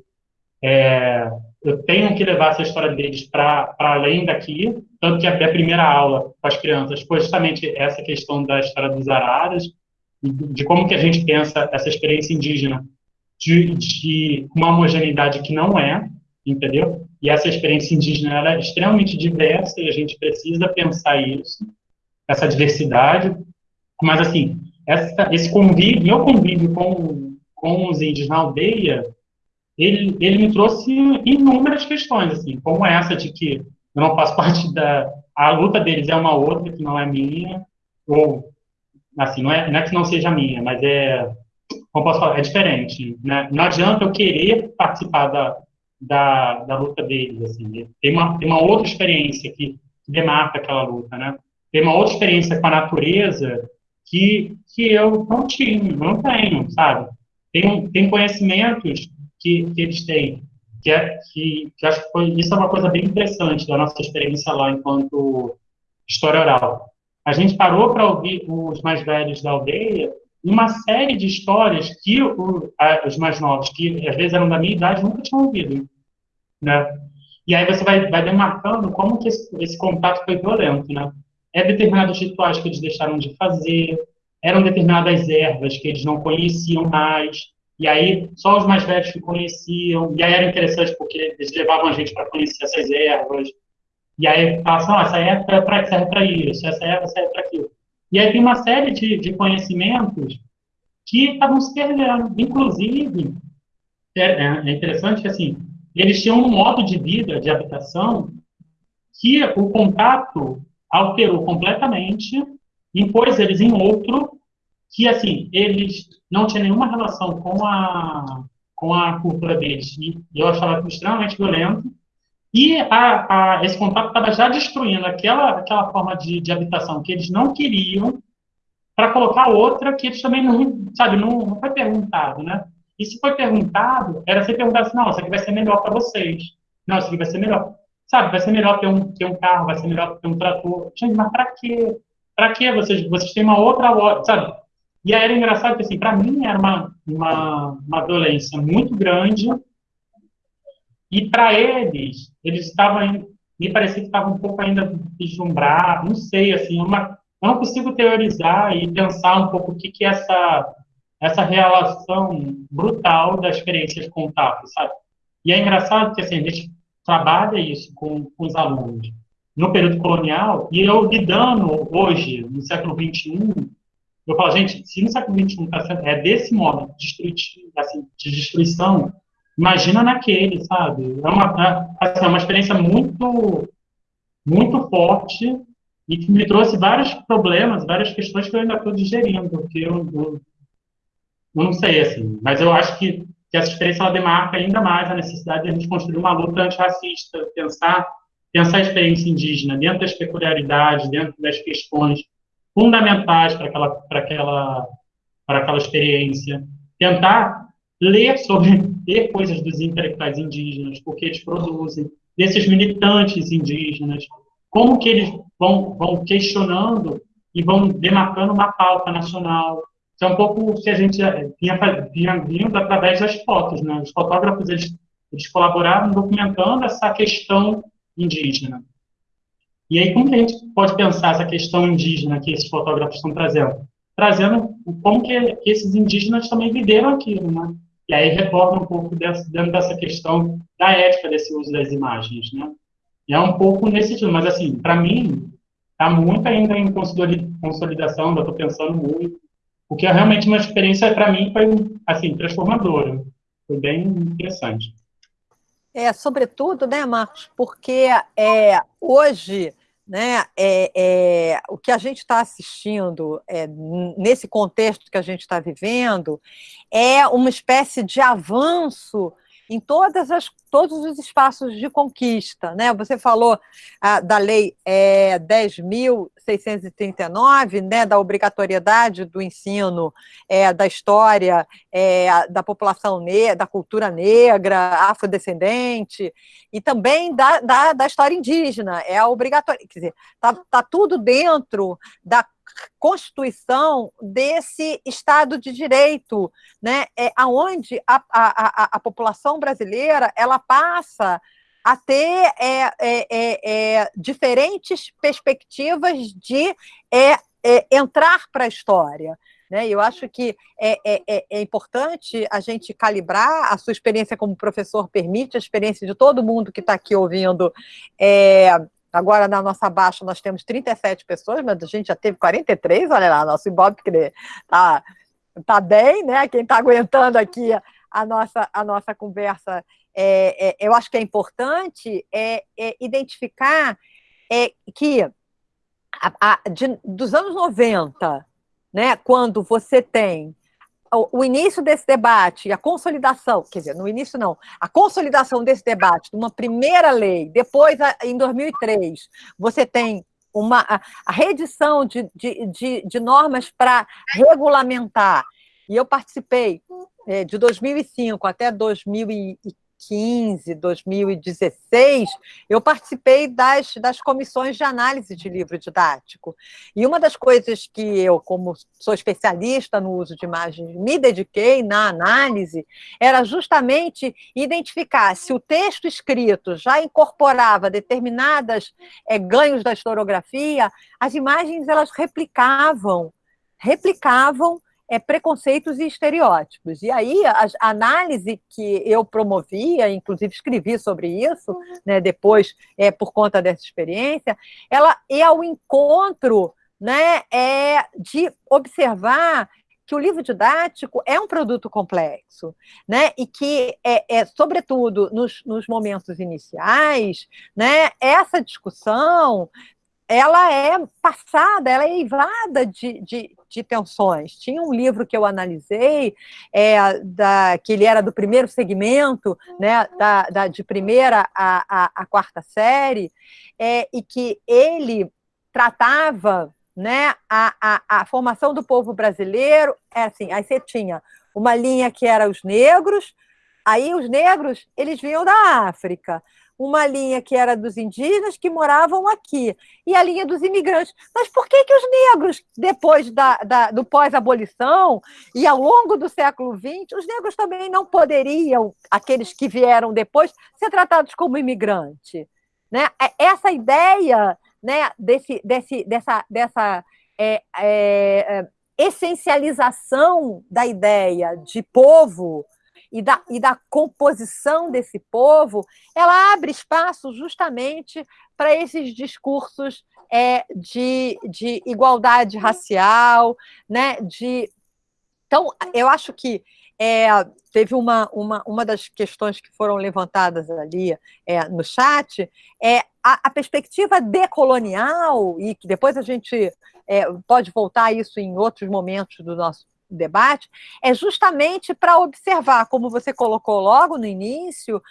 é, eu tenho que levar essa história deles para além daqui, tanto que a, a, primeira aula com as crianças foi justamente essa questão da história dos araras, de, como que a gente pensa essa experiência indígena de, de uma homogeneidade que não é, entendeu? E essa experiência indígena é extremamente diversa e a gente precisa pensar isso, essa diversidade. Mas, assim, essa, esse convívio, meu convívio com, com os índios na aldeia, ele, ele me trouxe inúmeras questões, assim, como essa de que eu não faço parte da... A luta deles é uma outra, que não é minha, ou, assim, não é, não é que não seja minha, mas é, como posso falar, é diferente, né? Não adianta eu querer participar da, da, da luta deles, assim. Tem uma, tem uma outra experiência que demarca aquela luta, né? Tem uma outra experiência com a natureza que, que eu não tinha, não tenho, sabe? Tem, tem conhecimentos que, que eles têm, que, é, que, que acho que foi, isso é uma coisa bem interessante da nossa experiência lá enquanto história oral. A gente parou para ouvir os mais velhos da aldeia uma série de histórias que o, a, os mais novos, que às vezes eram da minha idade, nunca tinham ouvido. Né? E aí você vai, vai demarcando como que esse, esse contato foi violento. Né? É determinados rituais que eles deixaram de fazer, eram determinadas ervas que eles não conheciam mais, e aí só os mais velhos que conheciam, e aí era interessante porque eles levavam a gente para conhecer essas ervas, e aí assim, essa erva é serve para isso, essa erva serve para aquilo. E aí tem uma série de, de conhecimentos que estavam se perdendo. Inclusive, é, é, interessante que, assim, eles tinham um modo de vida, de habitação, que o contato alterou completamente, impôs eles em outro, que, assim, eles não tinham nenhuma relação com a, com a cultura deles. E eu achava extremamente violento. E a, a, esse contato estava já destruindo aquela, aquela forma de, de habitação que eles não queriam para colocar outra que eles também não, sabe, não, não foi perguntado, né? E se foi perguntado, era ser perguntado assim, não, isso aqui vai ser melhor para vocês. Não, isso aqui vai ser melhor. Sabe, vai ser melhor ter um, ter um carro, vai ser melhor ter um trator. Gente, mas para quê? Para quê? Vocês, vocês têm uma outra loja, sabe? E aí era engraçado que, assim, para mim era uma, uma, uma violência muito grande e para eles, eles estavam, me parecia que estavam um pouco ainda deslumbrados, não sei, assim, uma, eu não consigo teorizar e pensar um pouco o que, que é essa, essa relação brutal das experiências com o TAP, sabe? E é engraçado que, assim, a gente trabalha isso com, com os alunos no período colonial, e eu lidando hoje, no século XXI, eu falo, gente, se no século XXI tá sendo, é desse modo assim, de destruição, imagina naquele, sabe? É uma, é, assim, é uma experiência muito, muito forte e que me trouxe vários problemas, várias questões que eu ainda estou digerindo, porque eu, eu, eu, não sei, assim, mas eu acho que, que essa experiência ela demarca ainda mais a necessidade de a gente construir uma luta antirracista, pensar, pensar a experiência indígena dentro das peculiaridades, dentro das questões fundamentais para aquela, para aquela, para aquela experiência, tentar ler sobre ler coisas dos intelectuais indígenas, porque eles produzem, desses militantes indígenas, como que eles vão, vão questionando e vão demarcando uma pauta nacional. Isso é um pouco o que a gente vinha, vinha vindo através das fotos. Né? Os fotógrafos eles, eles colaboraram documentando essa questão indígena. E aí, como que a gente pode pensar essa questão indígena que esses fotógrafos estão trazendo? Trazendo como que esses indígenas também viveram aquilo, né? E aí retorna um pouco dessa, dentro dessa questão da ética desse uso das imagens, né? E é um pouco nesse sentido, mas assim, para mim, está muito ainda em consolidação, ainda estou pensando muito, porque é realmente uma experiência, para mim, foi, assim, transformadora. Foi bem interessante. É, sobretudo, né, Marcos, porque é, hoje né, é, é, o que a gente está assistindo é, nesse contexto que a gente está vivendo é uma espécie de avanço em todas as, todos os espaços de conquista. Né? Você falou ah, da Lei é, 10.639, né, da obrigatoriedade do ensino é, da história é, da população negra, da cultura negra, afrodescendente, e também da, da, da história indígena. É a obrigatória. Quer dizer, está tá tudo dentro da constituição desse Estado de Direito, né? é, onde a, a, a, a população brasileira ela passa a ter é, é, é, é diferentes perspectivas de é, entrar para a história. Né? Eu acho que é, é, é, importante a gente calibrar, a sua experiência como professor permite, a experiência de todo mundo que está aqui ouvindo é, Agora, na nossa baixa, nós temos 37 pessoas, mas a gente já teve 43, olha lá, nosso Ibope está tá bem, né? Quem está aguentando aqui a nossa, a nossa conversa, é, é, eu acho que é importante é, é identificar é, que a, a, de, dos anos 90, né, quando você tem o, início desse debate, a consolidação, quer dizer, no início não, a consolidação desse debate, de uma primeira lei, depois, em 2003, você tem uma, a, reedição de, de, de, de normas para regulamentar, e eu participei é, de 2005 até 2015, 2015, 2016, eu participei das, das comissões de análise de livro didático. E uma das coisas que eu, como sou especialista no uso de imagens, me dediquei na análise era justamente identificar se o texto escrito já incorporava determinadas é, ganhos da historiografia, as imagens elas replicavam replicavam é, preconceitos e estereótipos. E aí, a, análise que eu promovia, inclusive escrevi sobre isso, né, depois, é, por conta dessa experiência, ela é ao encontro né, é, de observar que o livro didático é um produto complexo, né? E que, é, é sobretudo, nos, nos momentos iniciais, né, essa discussão ela é passada, ela é eivada de, de, de, tensões. Tinha um livro que eu analisei, é, da, que ele era do primeiro segmento, né, da, da de primeira a, a, a quarta série, é, e que ele tratava né, a, a, a formação do povo brasileiro, é assim, aí você tinha uma linha que era os negros, aí os negros, eles vinham da África, uma linha que era dos indígenas que moravam aqui, e a linha dos imigrantes. Mas por que, que os negros, depois da, da do pós-abolição e ao longo do século XX, os negros também não poderiam, aqueles que vieram depois, ser tratados como imigrante? Né? É, essa ideia né, desse, desse, dessa, dessa é, é, é, essencialização da ideia de povo e da, e da composição desse povo, ela abre espaço justamente para esses discursos é, de, de igualdade racial, né, de então, eu acho que é, teve uma, uma, uma das questões que foram levantadas ali é, no chat, é a, a, perspectiva decolonial, e que depois a gente é, pode voltar a isso em outros momentos do nosso debate, é justamente para observar, como você colocou logo no início,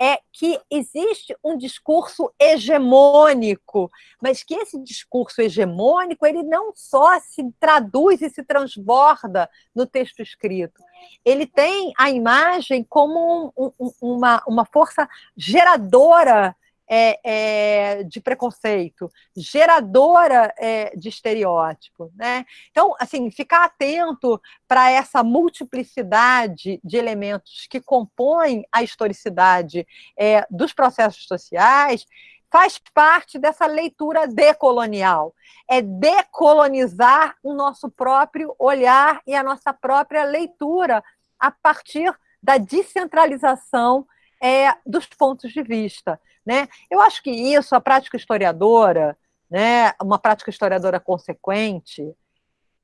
é que existe um discurso hegemônico, mas que esse discurso hegemônico ele não só se traduz e se transborda no texto escrito, ele tem a imagem como um, um, uma, uma força geradora é, é, de preconceito, geradora é, de estereótipo. Né? Então, assim, ficar atento para essa multiplicidade de elementos que compõem a historicidade é, dos processos sociais faz parte dessa leitura decolonial. É decolonizar o nosso próprio olhar e a nossa própria leitura a partir da descentralização é, dos pontos de vista. Né? Eu acho que isso, a prática historiadora, né, uma prática historiadora consequente,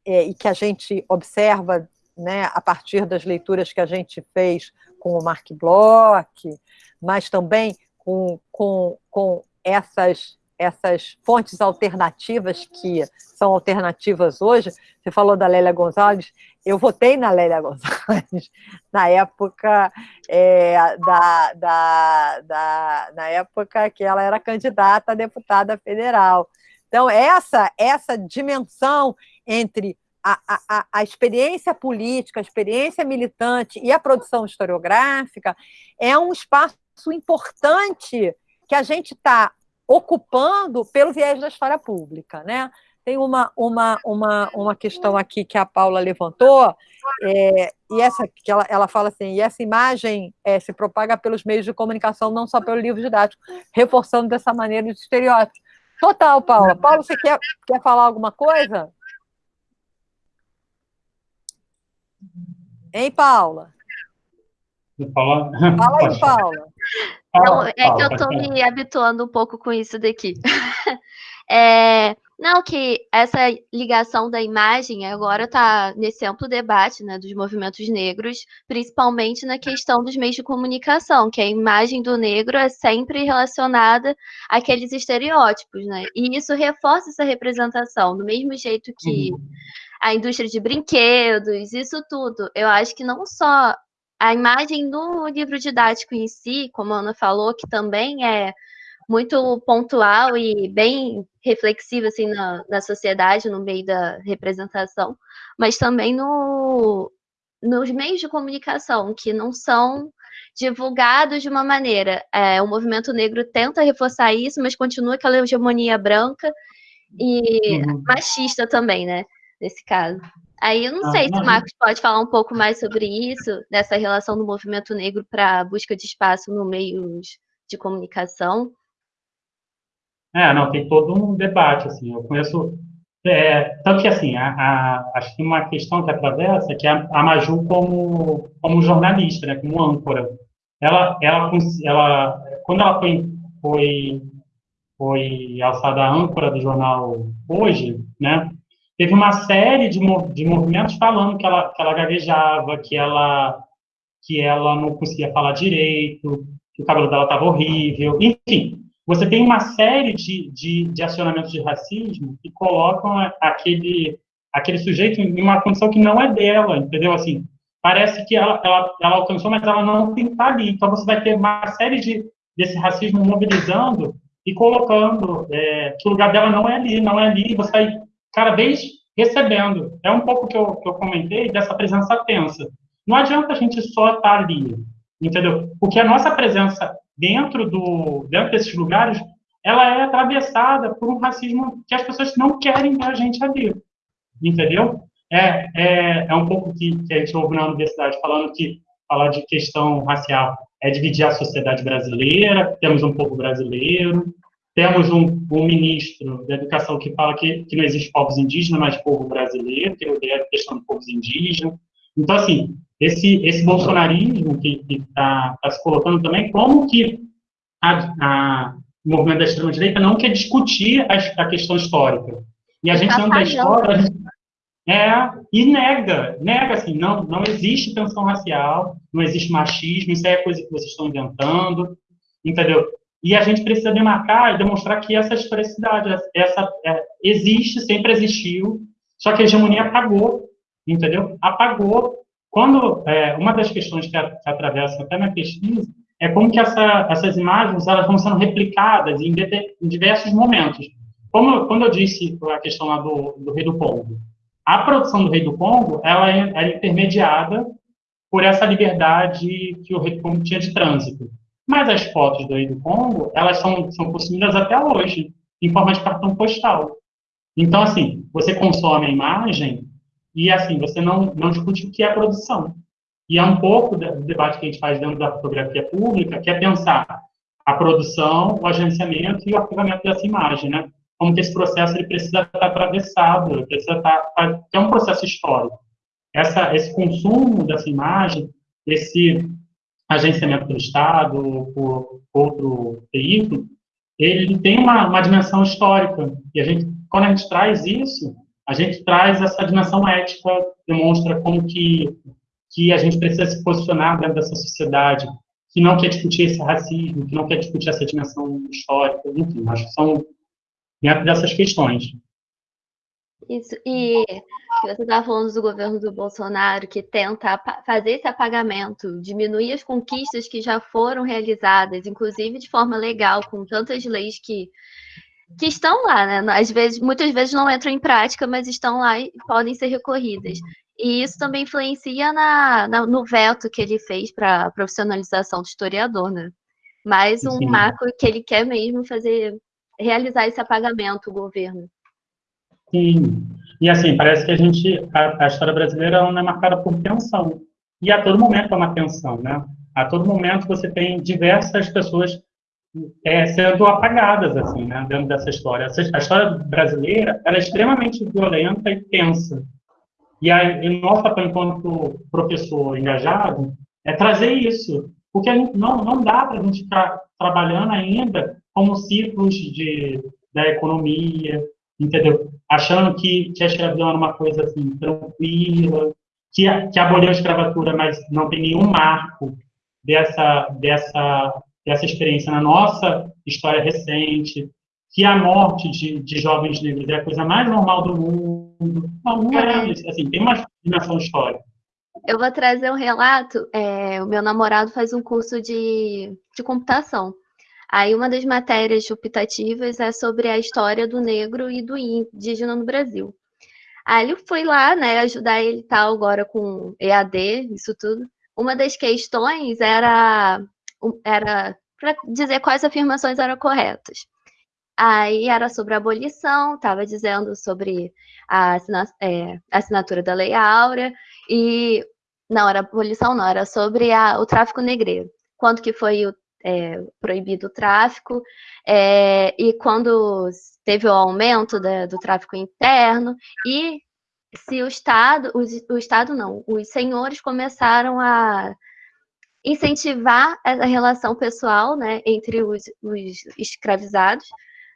é, e que a gente observa né, a partir das leituras que a gente fez com o Mark Bloch, mas também com, com, com essas essas fontes alternativas que são alternativas hoje. Você falou da Lélia Gonzalez, eu votei na Lélia Gonzalez na época é, da, da, da, na época que ela era candidata a deputada federal. Então, essa, essa dimensão entre a, a, a experiência política, a experiência militante e a produção historiográfica é um espaço importante que a gente está ocupando pelo viés da história pública, né? Tem uma, uma, uma, uma questão aqui que a Paula levantou, é, e essa que ela, ela fala assim, e essa imagem é, se propaga pelos meios de comunicação, não só pelo livro didático, reforçando dessa maneira os estereótipos. Total, Paula. Paula, você quer, quer falar alguma coisa? Hein, Paula? Fala, Fala aí, Paula. Não, é que eu estou me habituando um pouco com isso daqui. é, não, que essa ligação da imagem agora está nesse amplo debate né, dos movimentos negros, principalmente na questão dos meios de comunicação, que a imagem do negro é sempre relacionada àqueles estereótipos, né? E isso reforça essa representação, do mesmo jeito que uhum. a indústria de brinquedos, isso tudo. Eu acho que não só a imagem do livro didático em si, como a Ana falou, que também é muito pontual e bem reflexiva assim, na, na sociedade, no meio da representação, mas também no, nos meios de comunicação, que não são divulgados de uma maneira. É, o movimento negro tenta reforçar isso, mas continua aquela hegemonia branca e uhum. machista também, né? Nesse caso. Aí eu não ah, sei se o Marcos pode falar um pouco mais sobre isso, dessa relação do movimento negro para a busca de espaço no meio de comunicação. É, não, tem todo um debate, assim, eu conheço, é, tanto que, assim, a, a, acho que uma questão que atravessa é que a, a Maju como, como jornalista, né, como âncora, ela, ela, ela quando ela foi, foi, foi alçada âncora do jornal Hoje, né, teve uma série de, de movimentos falando que ela, que ela gaguejava, que ela, que ela não conseguia falar direito, que o cabelo dela estava horrível, enfim. você tem uma série de, de, de acionamentos de racismo que colocam aquele, aquele sujeito em uma condição que não é dela, entendeu? Assim, parece que ela, ela, ela alcançou, mas ela não tem que estar ali. Então, você vai ter uma série de, desse racismo mobilizando e colocando é, que o lugar dela não é ali, não é ali, você vai cada vez recebendo. É um pouco que eu, que eu comentei dessa presença tensa. Não adianta a gente só estar ali, entendeu? Porque a nossa presença dentro, do, dentro desses lugares, ela é atravessada por um racismo que as pessoas não querem ver a gente ali, entendeu? É, é, é um pouco que, que a gente ouve na universidade falando que falar de questão racial é dividir a sociedade brasileira, temos um povo brasileiro, temos um, um, ministro da educação que fala que, que não existe povos indígenas, mas povo brasileiro, que odeia a questão de povos indígenas. Então, assim, esse, esse bolsonarismo que está tá se colocando também, como que a, a, o movimento da extrema-direita não quer discutir a, a, questão histórica. E a gente, tá da história, gente, é, e nega, nega assim, não, não existe tensão racial, não existe machismo, isso é coisa que vocês estão inventando, entendeu? E a gente precisa demarcar e demonstrar que essa historicidade, essa, é, existe, sempre existiu, só que a hegemonia apagou, entendeu? Apagou. Quando, é, uma das questões que, a, que atravessa até na pesquisa é como que essa, essas imagens elas vão sendo replicadas em, em diversos momentos. Como, quando eu disse a questão lá do, do Rei do Congo, a produção do Rei do Congo ela é, é intermediada por essa liberdade que o Rei do Congo tinha de trânsito. Mas as fotos Rei do Congo, elas são, são consumidas até hoje, em forma de cartão postal. Então, assim, você consome a imagem e, assim, você não, não discute o que é produção. E é um pouco do debate que a gente faz dentro da fotografia pública, que é pensar a produção, o agenciamento e o arquivamento dessa imagem, né? Como que esse processo ele precisa estar atravessado, precisa estar, é um processo histórico. Essa, esse consumo dessa imagem, esse agenciamento do Estado por outro veículo, ele tem uma, uma dimensão histórica. E a gente, quando a gente traz isso, a gente traz essa dimensão ética, demonstra como que, que a gente precisa se posicionar dentro dessa sociedade, que não quer discutir esse racismo, que não quer discutir essa dimensão histórica, enfim, acho que são dentro dessas questões. Isso, e você estava falando do governo do Bolsonaro que tenta fazer esse apagamento, diminuir as conquistas que já foram realizadas, inclusive de forma legal, com tantas leis que, que estão lá, né? Às vezes, muitas vezes não entram em prática, mas estão lá e podem ser recorridas. E isso também influencia na, na no veto que ele fez para a profissionalização do historiador, né? Mais um Sim. marco que ele quer mesmo fazer, realizar esse apagamento, o governo. Sim. E assim, parece que a gente, a, a história brasileira não é marcada por tensão. E a todo momento é uma tensão, né? A todo momento você tem diversas pessoas é, sendo apagadas, assim, né, dentro dessa história. a história brasileira, ela é extremamente violenta e tensa. E aí, o nosso papel enquanto professor engajado é trazer isso, porque não, não dá para a gente ficar trabalhando ainda como ciclos de, da economia, entendeu? Achando que, que a escravidão era uma coisa assim, tranquila, que, que aboliu a escravatura, mas não tem nenhum marco dessa, dessa, dessa experiência na nossa história recente, que a morte de, de jovens negros é a coisa mais normal do mundo. Não, não é, assim, tem uma dimensão histórica. Eu vou trazer um relato. É, o meu namorado faz um curso de, de computação. Aí uma das matérias optativas é sobre a história do negro e do indígena no Brasil. Aí eu fui lá, né, ajudar ele tal agora com EAD, isso tudo. Uma das questões era era para dizer quais afirmações eram corretas. Aí era sobre a abolição, estava dizendo sobre a é, assinatura da Lei Áurea, e não era abolição, não, era sobre a, o tráfico negreiro. Quanto que foi o é, proibido o tráfico, é, e quando teve o aumento da, do tráfico interno, e se o Estado, o, o Estado não, os senhores começaram a incentivar a relação pessoal né, entre os, os escravizados,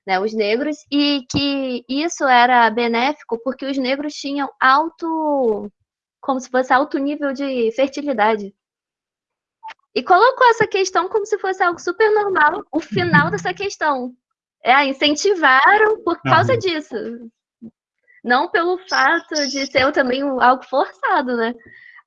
né, os negros, e que isso era benéfico porque os negros tinham alto, como se fosse alto nível de fertilidade. E colocou essa questão como se fosse algo super normal, o final dessa questão. É, incentivaram por causa uhum. disso. Não pelo fato de ser também algo forçado, né?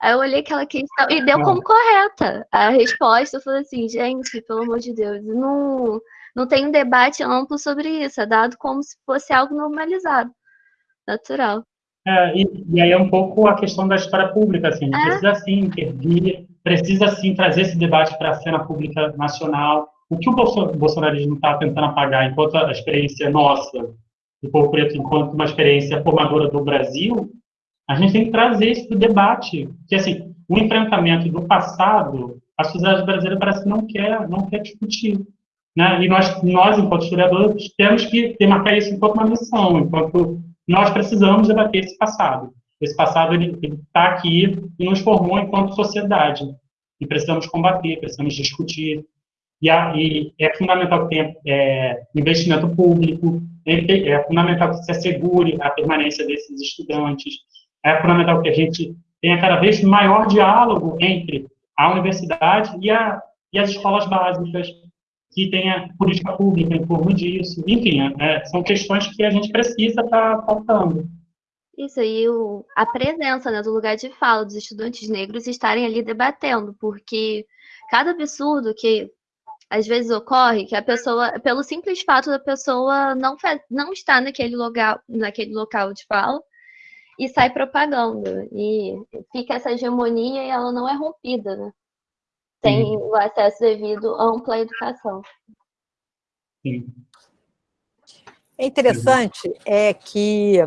Aí eu olhei aquela questão e deu como correta. A resposta foi assim, gente, pelo amor de Deus, não, não tem um debate amplo sobre isso, é dado como se fosse algo normalizado, natural. É, e, e, aí é um pouco a questão da história pública, assim, é. precisa sim intervir, precisa sim trazer esse debate para a cena pública nacional. O que o bolsonarismo está tentando apagar enquanto a experiência nossa, do povo preto, enquanto uma experiência formadora do Brasil, a gente tem que trazer isso para o debate. Que, assim, o enfrentamento do passado, a sociedade brasileira parece que não quer, não quer discutir. Né? E nós, nós, enquanto historiadores, temos que demarcar isso enquanto uma missão, enquanto nós precisamos debater esse passado. Esse passado ele está aqui e nos formou enquanto sociedade. E precisamos combater, precisamos discutir. E, a, e é fundamental que tenha é, investimento público, é, fundamental que se assegure a permanência desses estudantes, é fundamental que a gente tenha cada vez maior diálogo entre a universidade e, a, e as escolas básicas, que tenha política pública em torno disso. Enfim, é, são questões que a gente precisa estar tá faltando. Isso, o, a presença né, do lugar de fala dos estudantes negros estarem ali debatendo, porque cada absurdo que às vezes ocorre, que a pessoa, pelo simples fato da pessoa não, não estar naquele local, naquele local de fala, e sai propaganda. E fica essa hegemonia e ela não é rompida, né? Tem o acesso devido a ampla educação. Sim. É interessante é que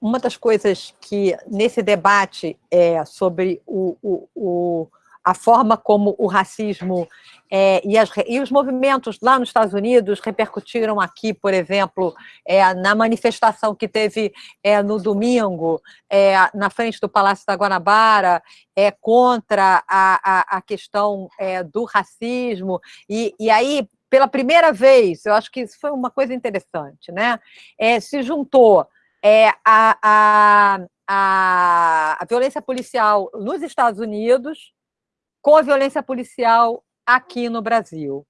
uma das coisas que nesse debate é sobre o, o, o a forma como o racismo é, e, as, e, os movimentos lá nos Estados Unidos repercutiram aqui, por exemplo, é, na manifestação que teve é, no domingo, é, na frente do Palácio da Guanabara, é, contra a, a, a questão é, do racismo, e, e aí pela primeira vez, eu acho que isso foi uma coisa interessante, né? É, se juntou é, a, a, a, a, violência policial nos Estados Unidos com a violência policial aqui no Brasil.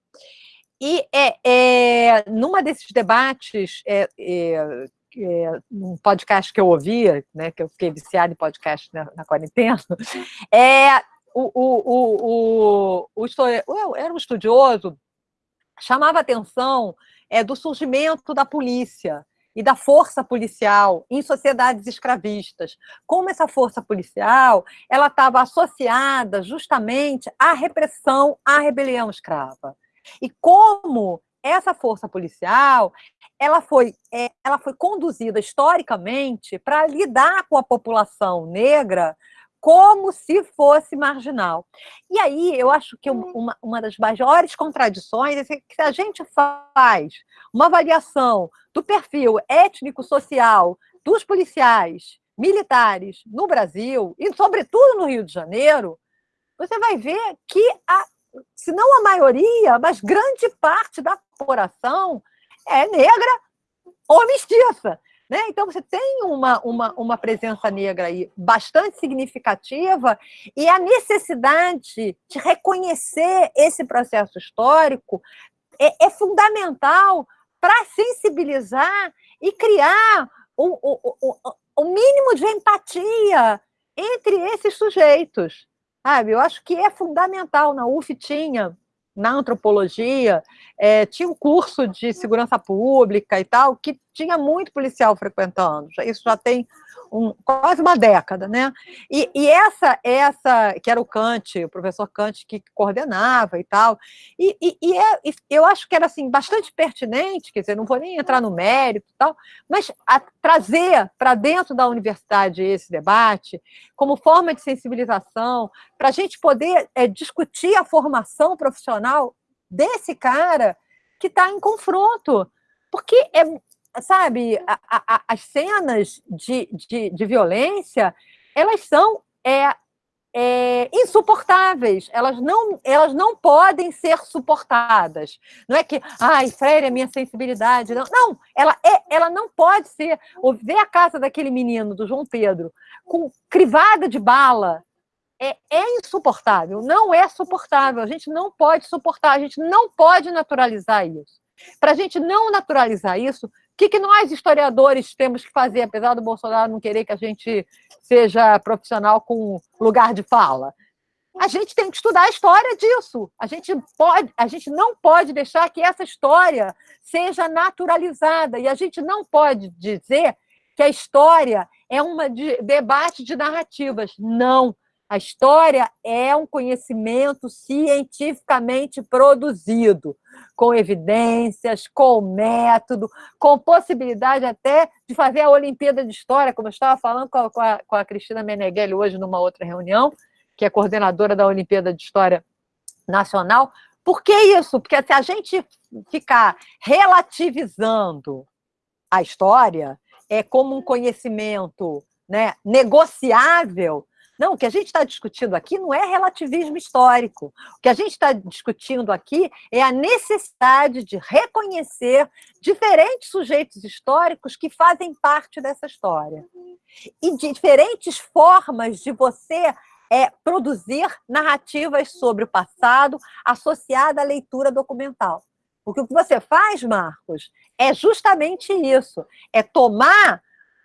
E é, é numa desses debates, é, é, é, um podcast que eu ouvia, né, que eu fiquei viciada em podcast na, na quarentena, é, o, o, o, o, o, era um estudioso, chamava atenção é, do surgimento da polícia, e da força policial em sociedades escravistas. Como essa força policial ela estava associada justamente à repressão à rebelião escrava. E como essa força policial ela foi, é, ela foi conduzida historicamente para lidar com a população negra como se fosse marginal. E aí eu acho que uma, uma das maiores contradições é que se a gente faz uma avaliação do perfil étnico-social dos policiais militares no Brasil, e sobretudo no Rio de Janeiro, você vai ver que, a, se não a maioria, mas grande parte da população é negra ou mestiça. Né? Então, você tem uma, uma, uma presença negra aí bastante significativa e a necessidade de reconhecer esse processo histórico é, é fundamental para sensibilizar e criar o, o, o, o mínimo de empatia entre esses sujeitos. Sabe? Eu acho que é fundamental. Na UF tinha na antropologia, é, tinha um curso de segurança pública e tal, que tinha muito policial frequentando. Isso já tem um, quase uma década, né? E, e, essa, essa, que era o Kant, o professor Kant que coordenava e tal, e, e, e é, eu acho que era assim, bastante pertinente, quer dizer, não vou nem entrar no mérito e tal, mas trazer para dentro da universidade esse debate como forma de sensibilização, para a gente poder é, discutir a formação profissional desse cara que está em confronto. Porque é, sabe, a, a, as cenas de, de, de, violência, elas são é, é, insuportáveis, elas não, elas não podem ser suportadas. Não é que, ai, Freire, é minha sensibilidade. Não, não ela, é, ela não pode ser. Ver a casa daquele menino, do João Pedro, com crivada de bala, é, é insuportável, não é suportável. A gente não pode suportar, a gente não pode naturalizar isso. Para a gente não naturalizar isso, o que, que nós, historiadores, temos que fazer, apesar do Bolsonaro não querer que a gente seja profissional com lugar de fala? A gente tem que estudar a história disso. A gente, pode, a gente não pode deixar que essa história seja naturalizada. E a gente não pode dizer que a história é um de, debate de narrativas. Não. A história é um conhecimento cientificamente produzido, com evidências, com método, com possibilidade até de fazer a Olimpíada de História, como eu estava falando com a, com a Cristina Meneghelli hoje numa outra reunião, que é coordenadora da Olimpíada de História Nacional. Por que isso? Porque se a gente ficar relativizando a história é como um conhecimento né, negociável, não, o que a gente está discutindo aqui não é relativismo histórico. O que a gente está discutindo aqui é a necessidade de reconhecer diferentes sujeitos históricos que fazem parte dessa história. E diferentes formas de você é, produzir narrativas sobre o passado associada à leitura documental. Porque o que você faz, Marcos, é justamente isso: é tomar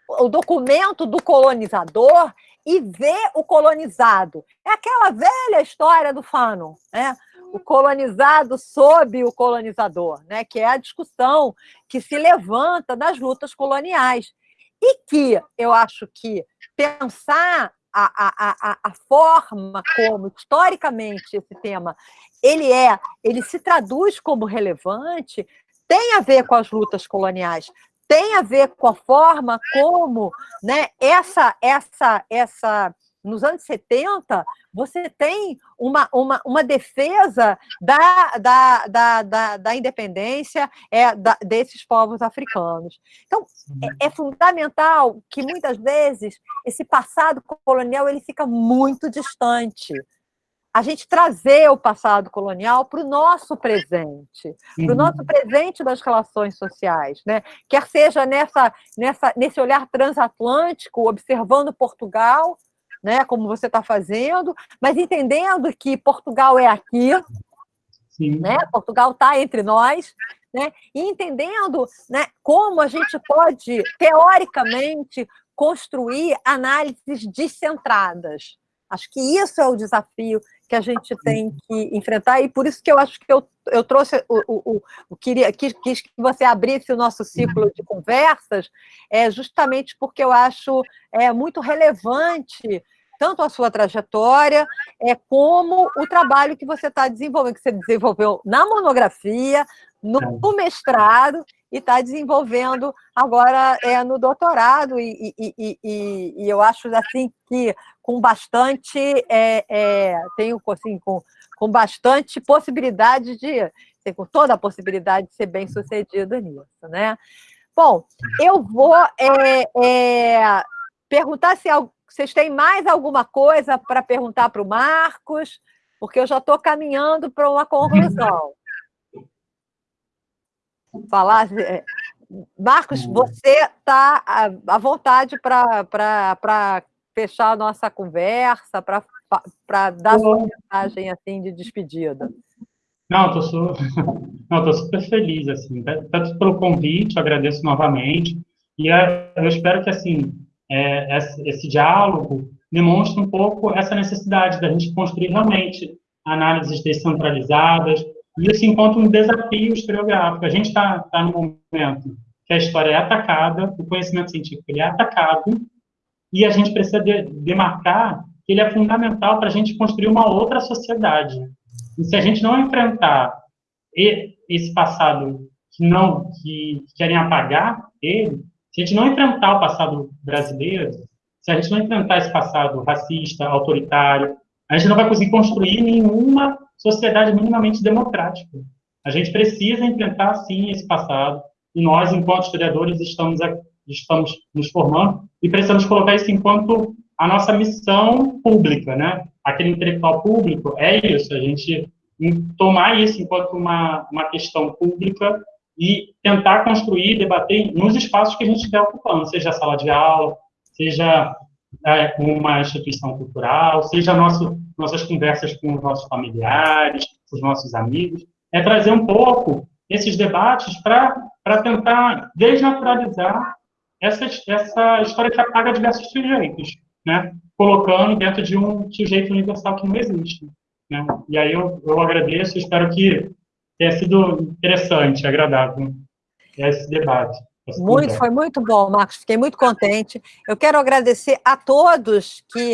o documento do colonizador e ver o colonizado. É aquela velha história do Fanon, né? o colonizado sob o colonizador, né? que é a discussão que se levanta das lutas coloniais. E que eu acho que pensar a, a, a, a forma como, historicamente, esse tema ele é, ele se traduz como relevante, tem a ver com as lutas coloniais, tem a ver com a forma como né, essa, essa, essa, nos anos 70, você tem uma, uma, uma defesa da, da, da, da, da independência é, da, desses povos africanos. Então, é, é, fundamental que, muitas vezes, esse passado colonial ele fica muito distante a gente trazer o passado colonial para o nosso presente, para o nosso presente das relações sociais, né? quer seja nessa, nessa, nesse olhar transatlântico, observando Portugal, né, como você está fazendo, mas entendendo que Portugal é aqui, Sim. né? Portugal está entre nós, né? e entendendo né, como a gente pode, teoricamente, construir análises descentradas. Acho que isso é o desafio que a gente tem que enfrentar, e por isso que eu acho que eu, eu trouxe, o, o, o queria, quis, quis que você abrisse o nosso ciclo de conversas, é justamente porque eu acho é, muito relevante tanto a sua trajetória, é, como o trabalho que você está desenvolvendo, que você desenvolveu na monografia, no, no mestrado, e está desenvolvendo agora é, no doutorado, e, e, e, e, eu acho assim que com bastante, é, é, tenho assim, com, com bastante possibilidade de, com toda a possibilidade de ser bem sucedido nisso, né? Bom, eu vou é, é, perguntar se vocês têm mais alguma coisa para perguntar para o Marcos, porque eu já estou caminhando para uma conclusão falar. É, Marcos, você está à vontade para fechar a nossa conversa, para dar sua mensagem assim, de despedida. Não, estou super, super feliz, assim, tanto pelo convite, agradeço novamente, e eu espero que, assim, é, esse, esse diálogo demonstre um pouco essa necessidade da gente construir realmente análises descentralizadas, e isso encontra um desafio historiográfico. A gente está tá no momento que a história é atacada, o conhecimento científico ele é atacado, e a gente precisa de, demarcar que ele é fundamental para a gente construir uma outra sociedade. E se a gente não enfrentar esse passado que não que querem apagar ele, se a gente não enfrentar o passado brasileiro, se a gente não enfrentar esse passado racista, autoritário, a gente não vai conseguir construir nenhuma sociedade minimamente democrática. A gente precisa enfrentar, sim, esse passado, e nós, enquanto historiadores, estamos, estamos nos formando e precisamos colocar isso enquanto a nossa missão pública, né? Aquele intelectual público é isso, a gente tomar isso enquanto uma, uma questão pública e tentar construir, debater nos espaços que a gente estiver ocupando, seja a sala de aula, seja é, uma instituição cultural, seja nosso, nossas conversas com os nossos familiares, com os nossos amigos, é trazer um pouco esses debates para tentar desnaturalizar essa, essa história que apaga diversos sujeitos, né? colocando dentro de um sujeito universal que não existe. Né? E aí eu, eu agradeço, espero que tenha sido interessante, agradável esse debate. Muito, foi muito bom, Marcos. Fiquei muito contente. Eu quero agradecer a todos que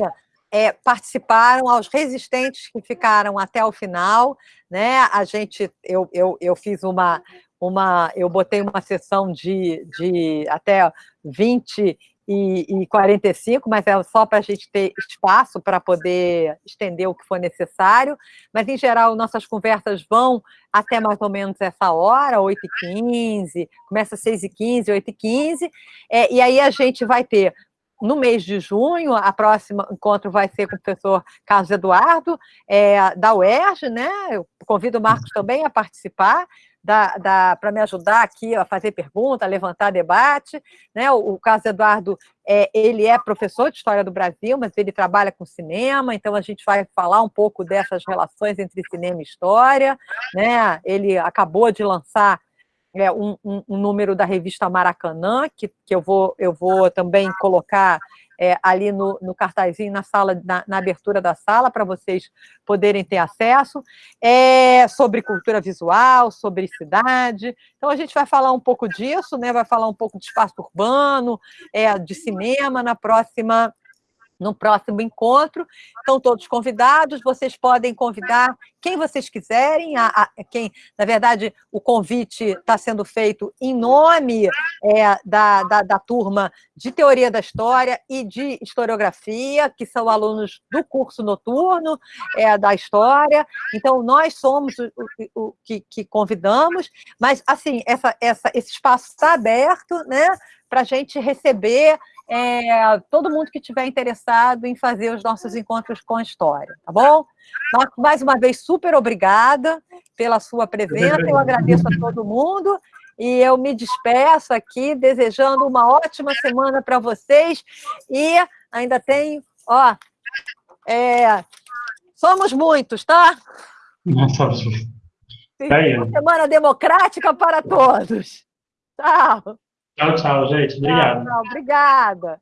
é, participaram, aos resistentes que ficaram até o final. Né? A gente, eu, eu, eu fiz uma, uma, eu botei uma sessão de, de até 20 e, e 45, mas é só para a gente ter espaço para poder estender o que for necessário. Mas, em geral, nossas conversas vão até mais ou menos essa hora, 8h15, começa às 6h15, 8h15, é, e aí a gente vai ter no mês de junho, a próxima encontro vai ser com o professor Carlos Eduardo, é, da UERJ, né? Eu convido o Marcos também a participar, para me ajudar aqui a fazer pergunta, a levantar debate. Né? O, o Carlos Eduardo, é, ele é professor de História do Brasil, mas ele trabalha com cinema, então a gente vai falar um pouco dessas relações entre cinema e história. Né? Ele acabou de lançar é, um, um, um, número da revista Maracanã, que, que eu, vou, eu vou também colocar é, ali no, no cartazinho na sala, na, na abertura da sala, para vocês poderem ter acesso, é, sobre cultura visual, sobre cidade. Então, a gente vai falar um pouco disso, né? vai falar um pouco de espaço urbano, é, de cinema na próxima no próximo encontro. Estão todos convidados, vocês podem convidar quem vocês quiserem, a, a quem, na verdade, o convite está sendo feito em nome é, da, da, da, turma de Teoria da História e de Historiografia, que são alunos do curso noturno é, da História. Então, nós somos o, o, o que, que, convidamos, mas, assim, essa, essa, esse espaço está aberto, né, para a gente receber é, todo mundo que estiver interessado em fazer os nossos encontros com a história, tá bom? Mais uma vez, super obrigada pela sua presença, eu agradeço a todo mundo, e eu me despeço aqui, desejando uma ótima semana para vocês, e ainda tenho, ó, é, somos muitos, tá? Muitos. Uma semana democrática para todos. Tchau. Tchau, tchau, gente. Obrigado. Tchau, tchau. Obrigada.